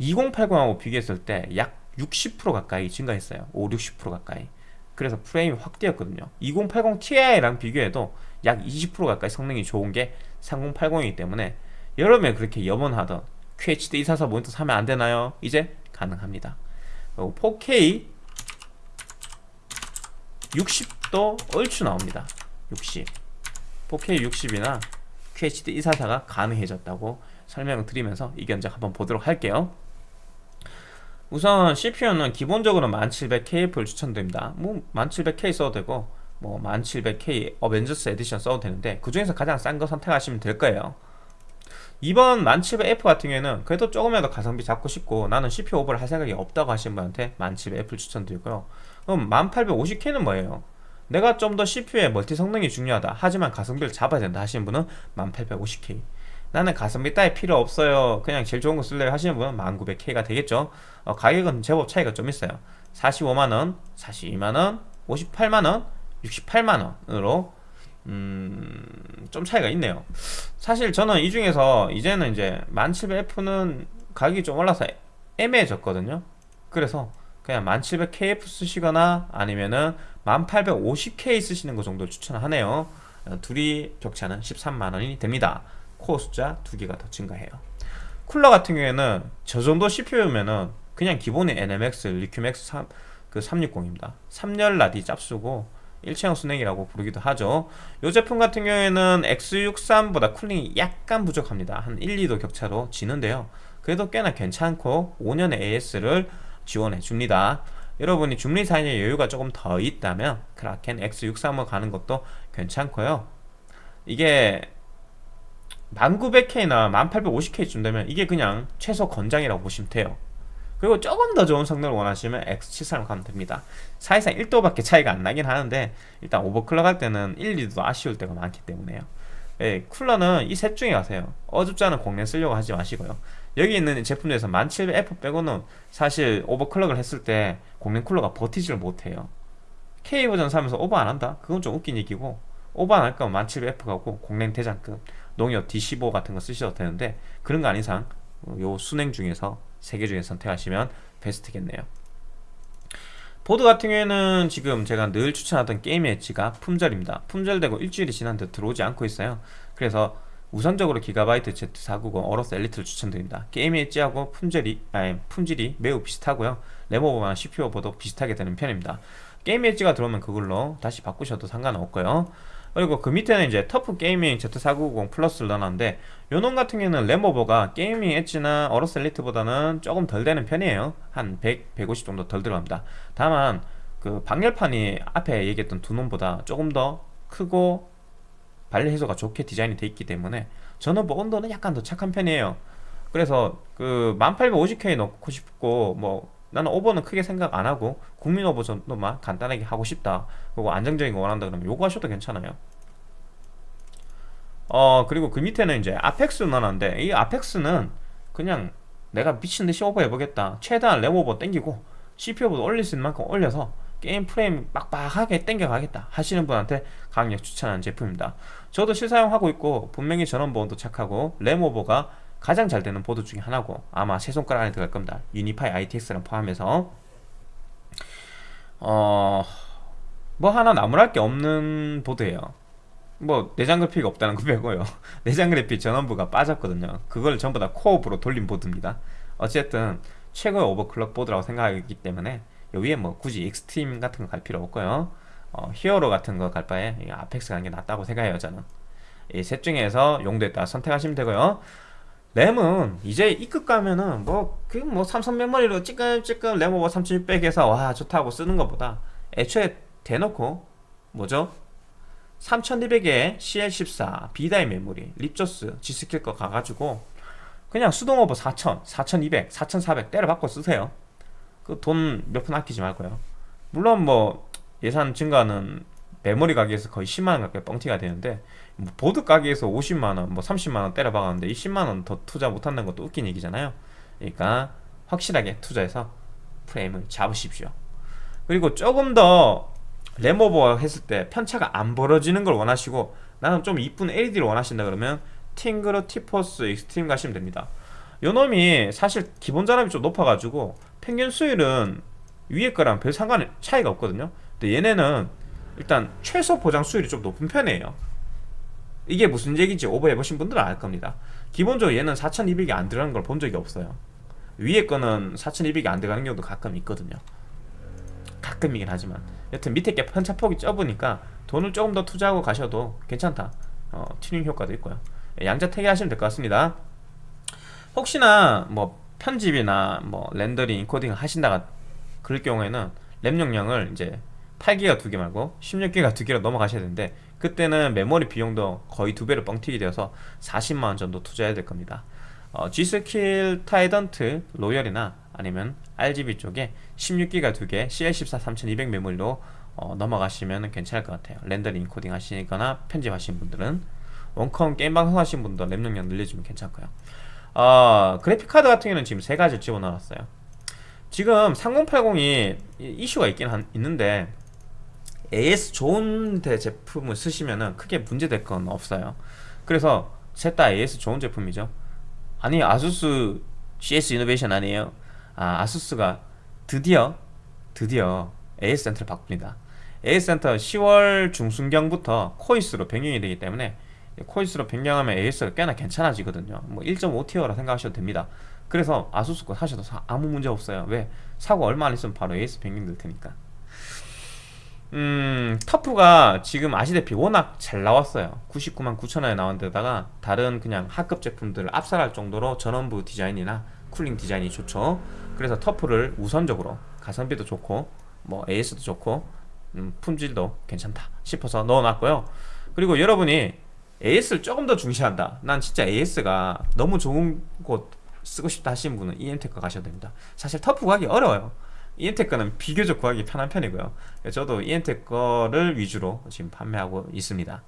2080하고 비교했을 때 약 60% 가까이 증가했어요. 5, 60% 가까이. 그래서 프레임이 확 뛰었거든요. 2080 Ti랑 비교해도 약 20% 가까이 성능이 좋은 게 3080이기 때문에 여름에 그렇게 염원하던 QHD 244 모니터 사면 안 되나요? 이제 가능합니다. 4K 60도 얼추 나옵니다. 60 4K 60이나 QHD 244가 가능해졌다고 설명을 드리면서 이 견적 한번 보도록 할게요. 우선 CPU는 기본적으로 1700KF를 추천드립니다. 뭐 1700K 써도 되고 뭐 1700K 어벤져스 에디션 써도 되는데 그 중에서 가장 싼 거 선택하시면 될 거예요. 이번 1700F 같은 경우에는 그래도 조금이라도 가성비 잡고 싶고 나는 CPU 오버를 할 생각이 없다고 하시는 분한테 1700F를 추천드리고요 그럼 1850K는 뭐예요? 내가 좀 더 CPU의 멀티 성능이 중요하다. 하지만 가성비를 잡아야 된다 하시는 분은 1850K 나는 가성비 따위 필요 없어요. 그냥 제일 좋은 거 쓸래요 하시는 분은 1900K가 되겠죠? 어, 가격은 제법 차이가 좀 있어요. 45만원, 42만원, 58만원, 68만원으로 음, 좀 차이가 있네요. 사실 저는 이 중에서 이제는 이제 1700F는 가격이 좀 올라서 애매해졌거든요. 그래서 그냥 1700KF 쓰시거나 아니면은 1850K 쓰시는 것 정도를 추천하네요. 어, 둘이 격차는 13만원이 됩니다. 코어 숫자 두 개가 더 증가해요. 쿨러 같은 경우에는 저 정도 CPU면은 그냥 기본의 에너맥스, 리큐맥스 3, 그 360입니다. 3열 라디 짭수고 일체형 수랭이라고 부르기도 하죠. 이 제품 같은 경우에는 X63보다 cooling이 약간 부족합니다. 한 1, 2도 격차로 지는데요. 그래도 꽤나 괜찮고 5년의 AS를 지원해 줍니다. 여러분이 중리 사이에 여유가 조금 더 있다면 크라켄 X63을 가는 것도 괜찮고요. 이게 1900K나 1850K쯤 되면 이게 그냥 최소 권장이라고 보시면 돼요. 그리고 조금 더 좋은 성능을 원하시면 X73 가면 됩니다. 사실상 1도밖에 차이가 안 나긴 하는데 일단 오버클럭 할 때는 1, 2도 아쉬울 때가 많기 때문에요. 예, 쿨러는 이 셋 중에 가세요. 어줍지 않은 공랭 쓰려고 하지 마시고요 여기 있는 제품에서 1700F 빼고는 사실 overclock을 했을 때 공랭 쿨러가 버티지를 못해요. K 버전 사면서 오버 안 한다? 그건 좀 웃긴 얘기고 오버 안 할 거면 1700F 가고 공랭 대장급 농협 D15 같은 거 쓰셔도 되는데 그런 거 아닌 이상 요 수랭 중에서 세 개 중에 선택하시면 베스트겠네요. 보드 같은 경우에는 지금 제가 늘 추천하던 게임 엣지가 품절입니다. 품절되고 일주일이 지났는데 들어오지 않고 있어요. 그래서 우선적으로 기가바이트 Z490 어로스 엘리트를 추천드립니다. 게임 엣지하고 품질이, 아니, 품질이 매우 비슷하고요. 램오버나 CPU 오버도 비슷하게 되는 편입니다. 게임 엣지가 들어오면 그걸로 다시 바꾸셔도 상관없고요. 그리고 그 밑에는 이제 터프 게이밍 Z490 플러스를 넣어놨는데 요놈 같은 경우는 램오버가 게이밍 엣지나 어로스 엘리트보다는 조금 덜 되는 편이에요. 한 100, 150 정도 덜 들어갑니다. 다만 그 방열판이 앞에 얘기했던 두 놈보다 조금 더 크고 발열 해소가 좋게 디자인이 되어 있기 때문에 저는 뭐 온도는 약간 더 착한 편이에요. 그래서 그 1850K 넣고 싶고 뭐 나는 오버는 크게 생각 안 하고 국민 오버 정도만 간단하게 하고 싶다. 그리고 안정적인 거 원한다 그러면 요거 하셔도 괜찮아요. 어 그리고 그 밑에는 이제 아펙스 넣어놨는데 이 아펙스는 그냥 내가 미친듯이 오버 해보겠다. 최대한 램 오버 땡기고 CPU보다 올릴 수 있는 만큼 올려서 게임 프레임 빡빡하게 땡겨가겠다 하시는 분한테 강력 추천하는 제품입니다 저도 실사용하고 있고 분명히 전원부 온도 착하고 램 오버가 가장 잘 되는 보드 중에 하나고 아마 세 손가락 안에 들어갈 겁니다. 유니파이 ITX랑 포함해서. 어... 뭐 하나 나무랄 게 없는 보드예요. 뭐 내장 그래픽이 없다는 거 빼고요. 내장 그래픽 전원부가 빠졌거든요. 그걸 전부 다 코어부로 돌린 보드입니다. 어쨌든 최고의 overclock 보드라고 생각하기 때문에 여기에 뭐 굳이 익스트림 같은 거 갈 필요 없고요 어, 히어로 같은 거 갈 바에 아펙스 가는 게 낫다고 생각해요 저는. 이 셋 중에서 용도에 따라 선택하시면 되고요. 램은 이제 E급 가면은 뭐그뭐 삼성 메모리로 찌끔찌끔 램 오버 3600에서 와 좋다고 쓰는 것보다 애초에 대놓고 뭐죠? 3200에 CL14 B-die 메모리 립조스 G스킬 거 가가지고 그냥 수동 오버 4000, 4200, 4400 때려 받고 쓰세요. 그 돈 몇 푼 아끼지 말고요. 물론 뭐 예산 증가는 메모리 가게에서 거의 10만원 가까이 뻥튀가 되는데 뭐 보드 가게에서 50만원 뭐 30만원 때려 박았는데 이 10만원 더 투자 못한다는 것도 웃긴 얘기잖아요. 그러니까 확실하게 투자해서 프레임을 잡으십시오. 그리고 조금 더 램오버 했을 때 편차가 안 벌어지는 걸 원하시고 나는 좀 이쁜 LED를 원하신다 그러면 팀그룹 티포스 익스트림 가시면 됩니다. 요 놈이 사실 기본 전압이 좀 높아가지고 평균 수율은 위에 거랑 별 상관 차이가 없거든요 근데 얘네는 일단 최소 보장 수율이 좀 높은 편이에요. 이게 무슨 얘기인지 오버해보신 분들은 알 겁니다. 기본적으로 얘는 4200이 안 들어가는 걸 본 적이 없어요. 위에 거는 4200이 안 들어가는 경우도 가끔 있거든요. 가끔이긴 하지만. 여튼 밑에 게 편차폭이 좁으니까 돈을 조금 더 투자하고 가셔도 괜찮다. 어, 튜닝 효과도 있고요. 양자택일 하시면 될 것 같습니다. 혹시나 뭐 편집이나 뭐 렌더링, 인코딩 하신다가 그럴 경우에는 램 용량을 이제 8기가 두 개 말고 16기가 두 개로 넘어가셔야 되는데 그때는 메모리 비용도 거의 두 배로 뻥튀기 되어서 40만원 정도 투자해야 될 겁니다. 어, G스킬 트라이던트 로열이나 아니면 RGB 쪽에 16기가 두 개 CL14 3200 메모리로 어, 넘어가시면 괜찮을 것 같아요. 렌더링 인코딩 하시거나 편집하시는 분들은 원컴 게임 방송 하시는 분도 램 용량 늘려주면 괜찮고요. 어, 그래픽카드 같은 경우는 지금 세 가지 집어넣었어요. 지금 3080이 이슈가 있긴 한, 있는데 AS 좋은 데 제품을 쓰시면은 크게 문제될 건 없어요. 그래서 셋 다 AS 좋은 제품이죠. 아니 아수스 CS 이노베이션 아니에요? 아 아수스가 드디어 드디어 AS 센터를 바꿉니다. AS 센터 10월 중순경부터 코이스로 변경이 되기 때문에 코이스로 변경하면 AS가 꽤나 괜찮아지거든요. 뭐 1.5 tier라 생각하셔도 됩니다. 그래서 아수스 거 사셔도 아무 문제 없어요. 왜? 사고 얼마 안 있으면 바로 AS 변경될 테니까 음 터프가 지금 아시다시피 워낙 잘 나왔어요. 99만 9천원에 나온 데다가 다른 그냥 하급 제품들을 압살할 정도로 전원부 디자인이나 cooling 디자인이 좋죠. 그래서 터프를 우선적으로 가성비도 좋고 뭐 AS도 좋고 음, 품질도 괜찮다 싶어서 넣어놨고요. 그리고 여러분이 AS를 조금 더 중시한다. 난 진짜 AS가 너무 좋은 곳 쓰고 싶다 하시는 분은 EM텍 가셔도 됩니다. 사실 터프 구하기 어려워요 EM텍 거는 비교적 구하기 편한 편이고요. 저도 EM텍 거를 위주로 지금 판매하고 있습니다.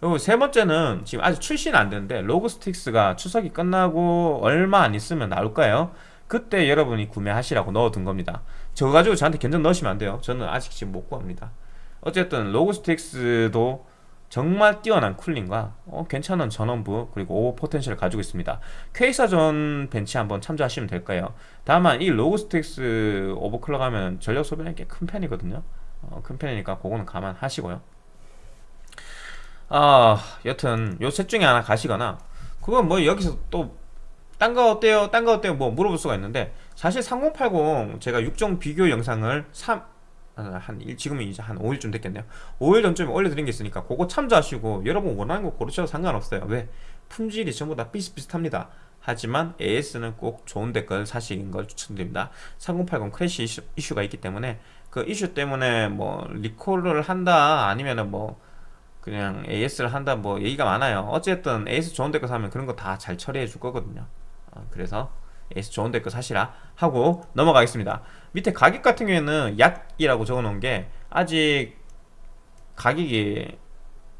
그리고 세 번째는 지금 아직 출시는 안 되는데 로그 스트릭스가 추석이 끝나고 얼마 안 있으면 나올 거예요. 그때 여러분이 구매하시라고 넣어둔 겁니다. 저거 가지고 저한테 견적 넣으시면 안 돼요. 저는 아직 지금 못 구합니다. 어쨌든 로그 스트릭스도 정말 뛰어난 cooling과 어, 괜찮은 전원부 그리고 오버 potential을 가지고 있습니다. 퀘이사존 벤치 한번 참조하시면 될 거예요? 다만 이 로그 스트릭스 overclock 하면 전력 소비는 꽤 큰 편이거든요. 어, 큰 편이니까 그거는 감안하시고요. 아 여튼 요 셋 중에 하나 가시거나 그건 뭐 여기서 또 딴 거 어때요? 딴 거 어때요? 뭐 물어볼 수가 있는데 사실 3080 제가 6종 비교 영상을 3 한 일, 지금은 이제 한 5일쯤 됐겠네요. 5일 전쯤에 올려드린 게 있으니까 그거 참조하시고 여러분 원하는 거 고르셔도 상관없어요. 왜? 품질이 전부 다 비슷비슷합니다. 하지만 AS는 꼭 좋은 데 걸 사시는 걸 추천드립니다. 3080 crash 이슈, 이슈가 있기 때문에 그 이슈 때문에 뭐 리콜을 한다 아니면은 뭐 그냥 AS를 한다 뭐 얘기가 많아요. 어쨌든 AS 좋은 댓글 사면 그런 거 다 잘 처리해 줄 거거든요. 어, 그래서 AS 좋은 댓글 사시라 하고 넘어가겠습니다 밑에 가격 같은 경우에는 약이라고 적어 놓은 게 아직 가격이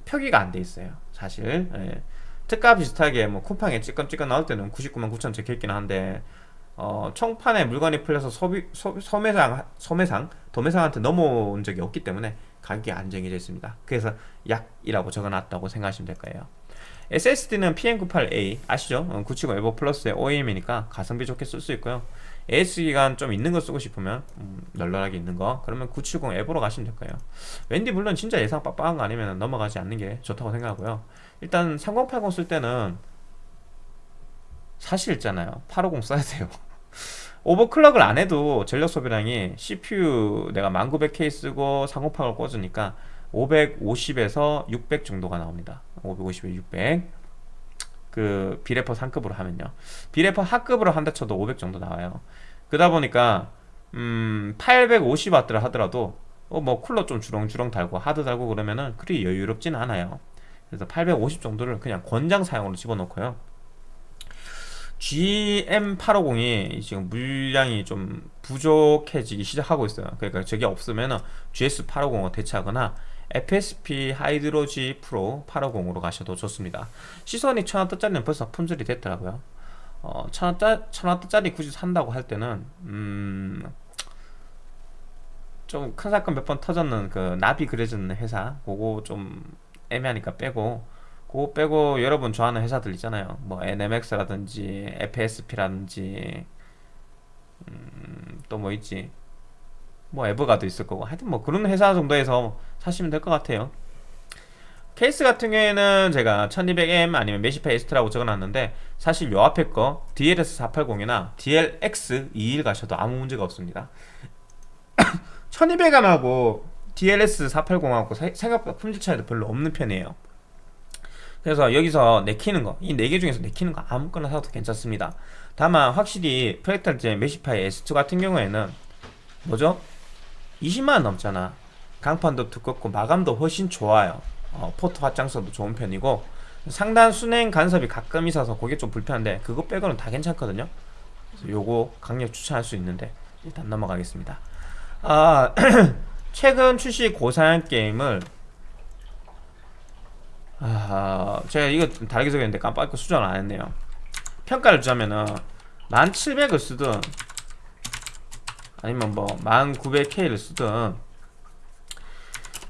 표기가 안 돼 있어요 사실 예. 특가 비슷하게 뭐 쿠팡에 찌끔찌끔 나올 때는 99만 9천 적혀있긴 한데 어, 청판에 물건이 풀려서 소비, 소, 소매상, 소매상, 도매상한테 넘어온 적이 없기 때문에 가격이 안정해져 있습니다. 그래서 약이라고 적어놨다고 생각하시면 될 거예요. SSD는 PM98A 아시죠? 어, 970 에버 플러스의 OEM이니까 가성비 좋게 쓸 수 있고요. AS 기간 좀 있는 거 쓰고 싶으면 음, 널널하게 있는 거 그러면 970 에버로 가시면 될 거예요. 웬디 물론 진짜 예상 빡빡한 거 아니면 넘어가지 않는 게 좋다고 생각하고요. 일단 3080 쓸 때는 사실 있잖아요. 850 써야 돼요. 오버클럭을 안 해도 전력 소비량이 CPU 내가 1900K 쓰고 3080을 꽂으니까 550에서 600 정도가 나옵니다. 550에 600. 그 비레퍼 상급으로 하면요. 비레퍼 하급으로 한다 쳐도 500 정도 나와요. 그러다 보니까 음 850W를 하더라도 어, 뭐 쿨러 좀 주렁주렁 달고 하드 달고 그러면은 그리 여유롭진 않아요. 그래서 850 정도를 그냥 권장 사용으로 집어넣고요. GM850이 지금 물량이 좀 부족해지기 시작하고 있어요. 그러니까 저게 없으면 GS850을 대체하거나 FSP 하이드로지 프로 850으로 가셔도 좋습니다. 시선이 1000W짜리는 벌써 품절이 됐더라고요. 어, 1000W, 굳이 산다고 할 때는 음, 좀 큰 사건 몇 번 터졌는 그 나비 그려지는 회사 그거 좀 애매하니까 빼고 그거 빼고 여러분 좋아하는 회사들 있잖아요 뭐 NMX라든지 FSP라든지 음, 또 뭐 있지 뭐 에버가도 있을 거고 하여튼 뭐 그런 회사 정도에서 사시면 될 것 같아요 케이스 같은 경우에는 제가 1200M 아니면 메시파 에스트라고 적어놨는데 사실 요 앞에 거 DLS480이나 DLX21 가셔도 아무 문제가 없습니다 1200M하고 DLS480하고 생각보다 품질 차이도 별로 없는 편이에요 그래서 여기서 내키는 거, 이 네 개 중에서 내키는 거 아무거나 사도 괜찮습니다. 다만 확실히 프렉탈제 메시파이 S2 같은 경우에는 뭐죠? 20만원 넘잖아. 강판도 두껍고 마감도 훨씬 좋아요. 어, 포트 확장성도 좋은 편이고 상단 순행 간섭이 가끔 있어서 그게 좀 불편한데 그거 빼고는 다 괜찮거든요. 요거 강력 추천할 수 있는데 일단 넘어가겠습니다. 아 최근 출시 고사양 게임을 아, 제가 이거 다르게 적었는데 깜빡이 수정을 안 했네요. 평가를 주자면은 1700을 쓰든 아니면 뭐 1900K를 쓰든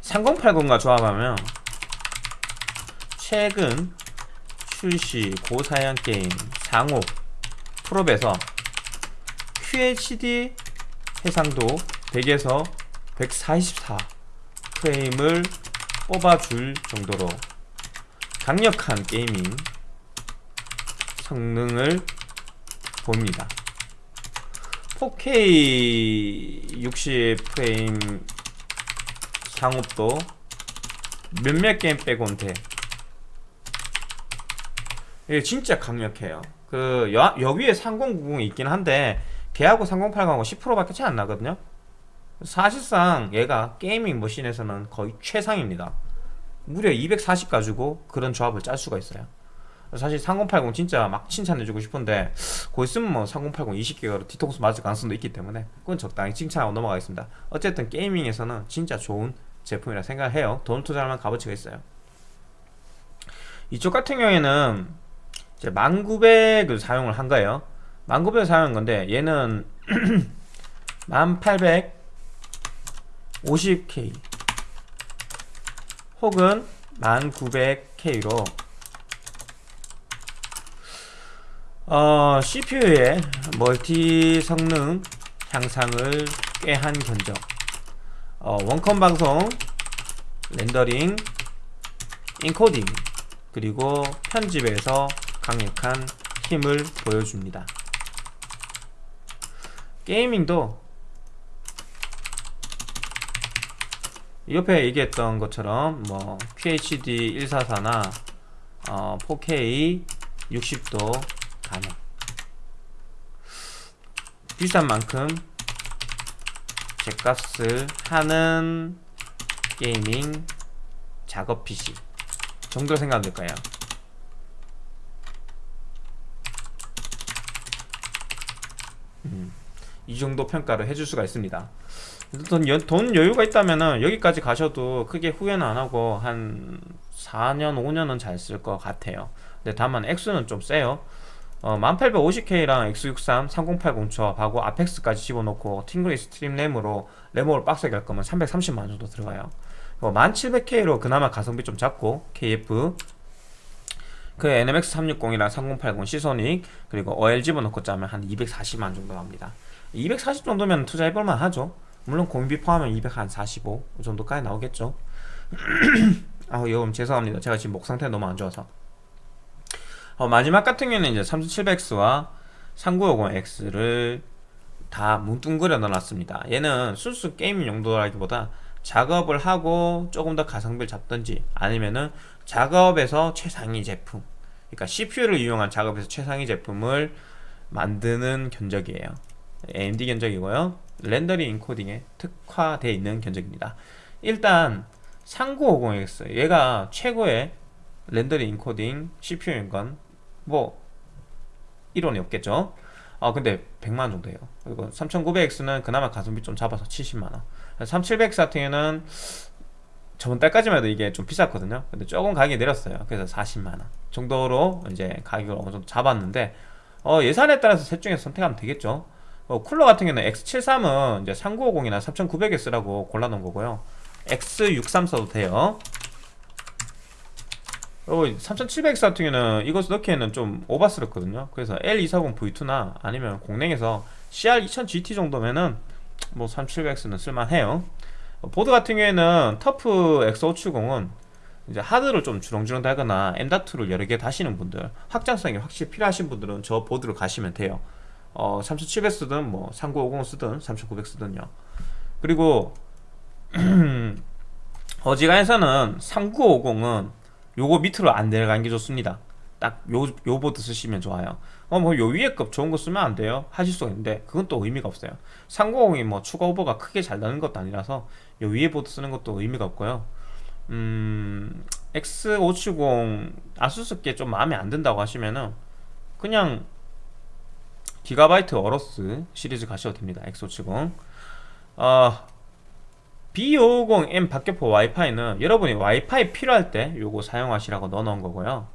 3080과 조합하면 최근 출시 고사양 게임 상호 프로에서 QHD 해상도 100에서 144 프레임을 뽑아줄 정도로 강력한 게이밍 성능을 봅니다. 4K 60 프레임 상업도 몇몇 게임 빼곤 돼 이게 진짜 강력해요. 그 여, 여기에 3090이 있긴 한데 걔하고 3080하고 10%밖에 차이 안 나거든요. 사실상 얘가 게이밍 머신에서는 거의 최상입니다. 무려 240 가지고 그런 조합을 짤 수가 있어요. 사실 3080 진짜 막 칭찬해주고 싶은데 곧 있으면 뭐 3080 20기가로 뒤통수 맞을 가능성도 있기 때문에 그건 적당히 칭찬하고 넘어가겠습니다. 어쨌든 게이밍에서는 진짜 좋은 제품이라 생각을 해요. 돈 투자하면 값어치가 있어요. 이쪽 같은 경우에는 이제 1900을 사용을 한 거예요. 1900을 사용한 건데 얘는 1850K 혹은 1900K로 어, CPU의 멀티 성능 향상을 꾀한 견적 어, 원컴 방송 렌더링 인코딩 그리고 편집에서 강력한 힘을 보여줍니다. 게이밍도 옆에 얘기했던 것처럼 뭐 QHD 144나 어, 4K 60도 가능. 비싼 만큼 제값을 하는 gaming 작업 PC. 정도 생각하면 될까요? 음, 이 정도 평가를 해줄 수가 있습니다. 돈, 여, 돈 여유가 있다면은 여기까지 가셔도 크게 후회는 안 하고 한 4년 5년은 잘 쓸 것 같아요. 근데 다만 액수는 좀 세요 어, 10850K랑 X63, 3080 조합하고 아펙스까지 집어넣고 팀그룹 익스트림 램으로 램을 빡세게 할 거면 330만 원 정도 들어가요. 1700K로 그나마 가성비 좀 작고 KF 그 NMX 360이랑 3080 시소닉 그리고 OL 집어넣고 짜면 한 240만 정도 나옵니다. 240 정도면 투자해볼만 하죠. 물론 공비 포함하면 245 정도까지 나오겠죠. 아, 여러분 죄송합니다. 제가 지금 목 상태가 너무 안 좋아서. 어, 마지막 같은 경우는 이제 3700X와 3950X를 다 뭉뚱그려 넣어놨습니다. 얘는 순수 게임 용도라기보다 작업을 하고 조금 더 가성비를 잡든지 아니면은 작업에서 최상위 제품 그러니까 CPU를 이용한 작업에서 최상위 제품을 만드는 견적이에요. AMD 견적이고요. 렌더링 인코딩에 특화되어 있는 견적입니다. 일단 3950X 얘가 최고의 렌더링 인코딩 CPU인 건 뭐 이론이 없겠죠. 아 근데 100만원 정도예요. 그리고 3900X는 그나마 가성비 좀 잡아서 70만원 3700X 같은 경우는 저번 달까지만 해도 이게 좀 비쌌거든요. 근데 조금 가격이 내렸어요. 그래서 40만원 정도로 이제 가격을 어느 정도 잡았는데 어, 예산에 따라서 셋 중에서 선택하면 되겠죠. 어, 쿨러 같은 경우는 X73은 이제 3950이나 3900X라고 골라놓은 거고요. X63 써도 돼요. 어, 3700X 같은 경우는 이것 넣기에는 좀 오바스럽거든요. 그래서 L240V2나 아니면 공랭에서 CR2000GT 정도면은 뭐 3700X는 쓸만해요. 어, 보드 같은 경우에는 터프 X570은 이제 하드를 좀 주렁주렁 달거나 M.2를 여러 개 다시는 분들 확장성이 확실히 필요하신 분들은 저 보드로 가시면 돼요 어, 3700 쓰든 뭐 3950 쓰든 3900 쓰든요 그리고 어지간해서는 3950은 요거 밑으로 안 내려가는 게 좋습니다. 딱 요 요 보드 쓰시면 좋아요. 어 뭐 요 위에 급 좋은 거 쓰면 안 돼요. 하실 수가 있는데 그건 또 의미가 없어요. 390이 뭐 추가 오버가 크게 잘 나는 것도 아니라서 요 위에 보드 쓰는 것도 의미가 없고요. 음 X570 아수스 게 좀 마음에 안 든다고 하시면은 그냥 기가바이트 어로스 시리즈 가셔도 됩니다. X570. 어, B550M 박격포 와이파이는 여러분이 와이파이 필요할 때 요거 사용하시라고 넣어놓은 거고요.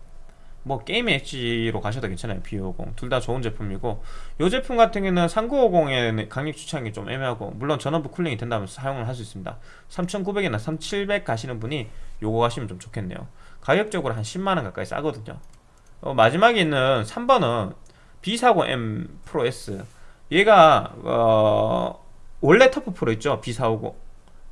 뭐 게임 엣지로 가셔도 괜찮아요 B550. 둘 다 좋은 제품이고. 요 제품 같은 경우는 3950에 강력 추천이 좀 애매하고 물론 전원부 cooling이 된다면 사용을 할 수 있습니다. 3900이나 3700 가시는 분이 요거 가시면 좀 좋겠네요. 가격적으로 한 10만원 가까이 싸거든요. 어, 마지막에 있는 3번은 B450M 프로 S. 얘가 어, 원래 터프 프로 있죠? B450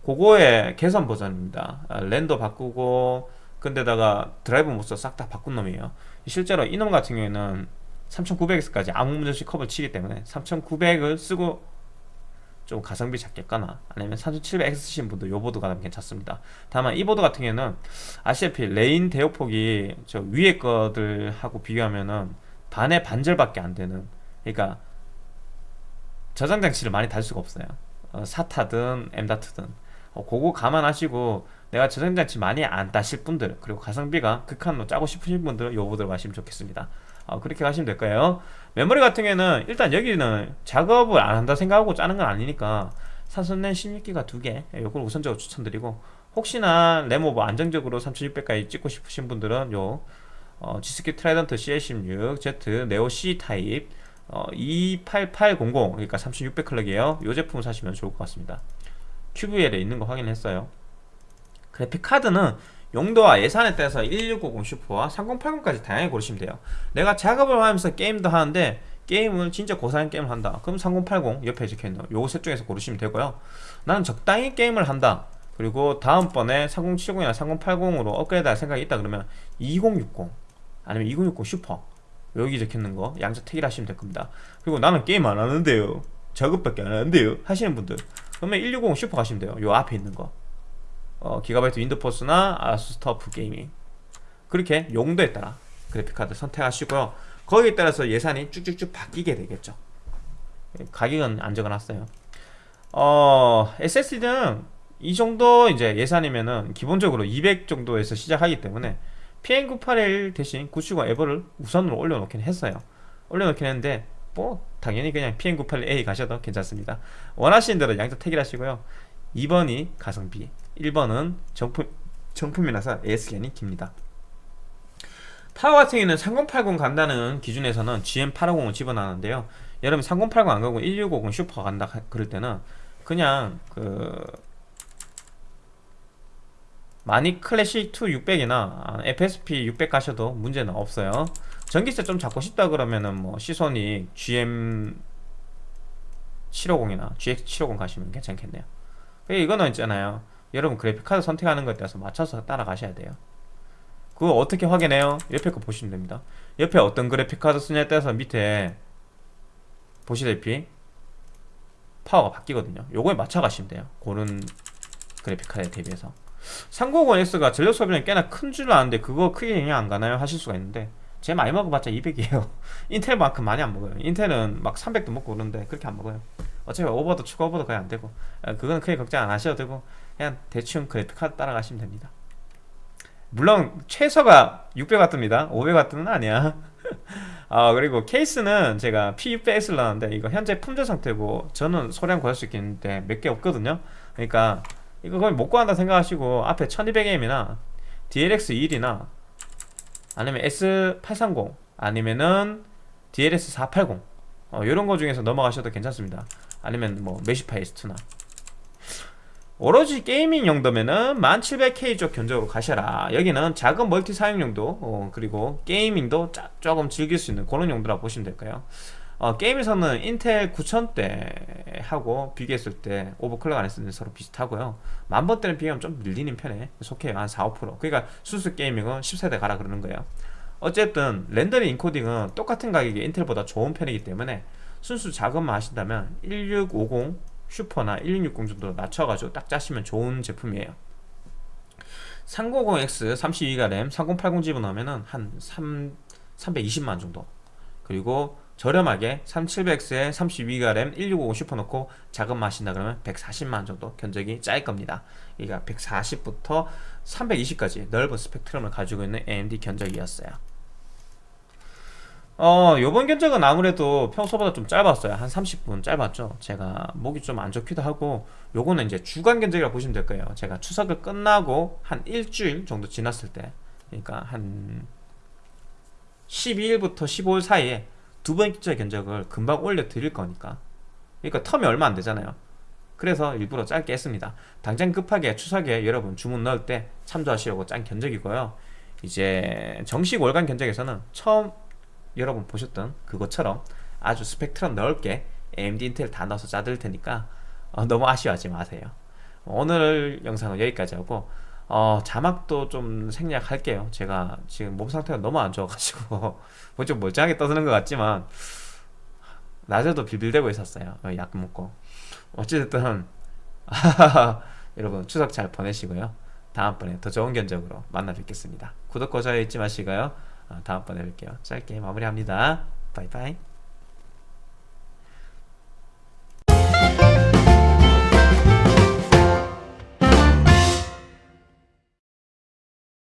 그거의 개선 버전입니다. 아, 랜도 바꾸고 근데다가 드라이브 MOS 싹다 바꾼 놈이에요. 실제로 이놈 같은 경우에는 3900X까지 아무 문제 없이 커버 치기 때문에 3900을 쓰고 좀 가성비 짜겠거나 아니면 3700X 쓰신 분도 요 보드가 가면 괜찮습니다. 다만 이 보드 같은 경우에는 아시다시피 lane 대역폭이 저 위에 것들하고 비교하면은 반의 반절밖에 안 되는 그러니까 저장 장치를 많이 달 수가 없어요. 어, SATA든 M.2든 어, 그거 감안하시고 내가 저장장치 많이 안 다실 분들 그리고 가성비가 극한으로 짜고 싶으신 분들은 요 보드로 가시면 좋겠습니다. 어, 그렇게 가시면 될 거예요. 메모리 같은 경우에는 일단 여기는 작업을 안 한다 생각하고 짜는 건 아니니까 사선랜 16기가 두개 요걸 우선적으로 추천드리고 혹시나 램 오버 안정적으로 3600까지 찍고 싶으신 분들은 요 어, G.Skill Trident CL16 Z Neo C 타입 어, 28800 그러니까 3600 클럭이에요. 이 제품을 사시면 좋을 것 같습니다 QVL에 있는 거 확인했어요. 그래픽 카드는 용도와 예산에 따라서 1650 슈퍼와 3080까지 다양하게 고르시면 돼요. 내가 작업을 하면서 게임도 하는데 게임을 진짜 고사양 게임을 한다. 그럼 3080 옆에 적혀있는 요셋 중에서 고르시면 되고요. 나는 적당히 게임을 한다. 그리고 다음번에 3070이나 3080으로 업그레이드 할 생각이 있다 그러면 2060 아니면 2060 슈퍼 여기 적혀있는 거 양자 택일 하시면 될 겁니다. 그리고 나는 게임 안 하는데요. 작업밖에 안 하는데요. 하시는 분들 그러면 160 슈퍼 가시면 돼요. 요 앞에 있는 거. 어, 기가바이트 WINDFORCE나 ASUS TUF Gaming. 그렇게 용도에 따라 그래픽카드 선택하시고요. 거기에 따라서 예산이 쭉쭉쭉 바뀌게 되겠죠. 가격은 안 적어놨어요. 어, SSD는 이 정도 이제 예산이면은 기본적으로 200 정도에서 시작하기 때문에 PM981 대신 970 에버를 우선으로 올려놓긴 했어요. 올려놓긴 했는데 뭐 당연히 그냥 PM981A 가셔도 괜찮습니다. 원하시는 대로 양자 택일하시고요. 2번이 가성비 1번은 정품, 정품이라서 AS견이 깁니다. 파워 같은 경우는 3080 간다는 기준에서는 GM850을 집어넣는데요. 여러분 3080 안 가고 1650 슈퍼 간다 하- 그럴 때는 그냥 그 마니 클래식 2 600이나 FSP 600 가셔도 문제는 없어요 전기세 좀 잡고 싶다 그러면은 뭐 시소닉 GM 750이나 GX 750 가시면 괜찮겠네요. 이거는 있잖아요. 여러분 그래픽카드 선택하는 것에 따라서 맞춰서 따라가셔야 돼요. 그거 어떻게 확인해요? 옆에 거 보시면 됩니다. 옆에 어떤 그래픽카드 쓰냐에 따라서 밑에 보시다시피? 파워가 바뀌거든요. 요거에 맞춰 가시면 돼요. 고른 그래픽카드에 대비해서. 390X가 전력 소비량이 꽤나 큰 줄 아는데 그거 크게 영향 안 가나요? 하실 수가 있는데 제 많이 먹어봤자 200이에요. 인텔만큼 많이 안 먹어요. 인텔은 막 300도 먹고 그러는데 그렇게 안 먹어요. 어차피 오버도 추가 오버도 거의 안 되고. 아, 그건 크게 걱정 안 하셔도 되고 그냥 대충 그래픽카드 따라가시면 됩니다. 물론 최소가 600W입니다. 500W는 아니야. 아 그리고 케이스는 제가 P600X를 나왔는데 이거 현재 품절 상태고 저는 소량 구할 수 있겠는데 몇 개 없거든요. 그러니까 이거 거의 못 구한다 생각하시고 앞에 1200M이나 DLX21이나 아니면 S830 아니면은 DLS480 어, 이런 거 중에서 넘어가셔도 괜찮습니다. 아니면 뭐 Meshify S2나. 오로지 gaming 용도면은 1700K 쪽 견적으로 가셔라. 여기는 작업 multi 사용 용도 어, 그리고 gaming도 짜, 조금 즐길 수 있는 그런 용도라 보시면 될까요 어, 게임에서는 인텔 9000대 하고 비교했을 때 오버클럭 안 했을 때 서로 비슷하고요. 만번대는 비교하면 좀 밀리는 편에 속해요. 한 4, 5% 그러니까 수수 게이밍은 10세대 가라 그러는 거예요. 어쨌든 렌더링 인코딩은 똑같은 가격에 인텔보다 좋은 편이기 때문에 순수 작업만 하신다면 1650 슈퍼나 1660 정도 낮춰가지고 딱 짜시면 좋은 제품이에요. 390X 32기가 램 3080 집어넣으면 한 3, 320만 정도. 그리고 저렴하게 3700X에 32기가 램 1650 슈퍼 넣고 작업만 하신다 그러면 140만 정도 견적이 짤 겁니다. 그러니까 140부터 320까지 넓은 스펙트럼을 가지고 있는 AMD 견적이었어요. 어 요번 견적은 아무래도 평소보다 좀 짧았어요. 한 30분 짧았죠. 제가 목이 좀 안 좋기도 하고 요거는 이제 주간 견적이라고 보시면 될 거예요. 제가 추석을 끝나고 한 일주일 정도 지났을 때 그러니까 한 12일부터 15일 사이에 두 번째 견적을 금방 올려 드릴 거니까. 그러니까 텀이 얼마 안 되잖아요. 그래서 일부러 짧게 했습니다. 당장 급하게 추석에 여러분 주문 넣을 때 참조하시려고 짠 견적이고요. 이제 정식 월간 견적에서는 처음 여러분 보셨던 그것처럼 아주 스펙트럼 넓게 AMD 인텔 다 넣어서 짜드릴 테니까 어, 너무 아쉬워하지 마세요. 오늘 영상은 여기까지 하고 어, 자막도 좀 생략할게요. 제가 지금 몸 상태가 너무 안 좋아가지고 뭐 좀 멀쩡하게 떠드는 것 같지만 낮에도 빌빌대고 있었어요. 어, 약 먹고. 어찌됐든 여러분 추석 잘 보내시고요. 다음번에 더 좋은 견적으로 만나 뵙겠습니다. 구독과 좋아요 잊지 마시고요. 어, 다음번에 뵐게요. 짧게 마무리합니다. 바이바이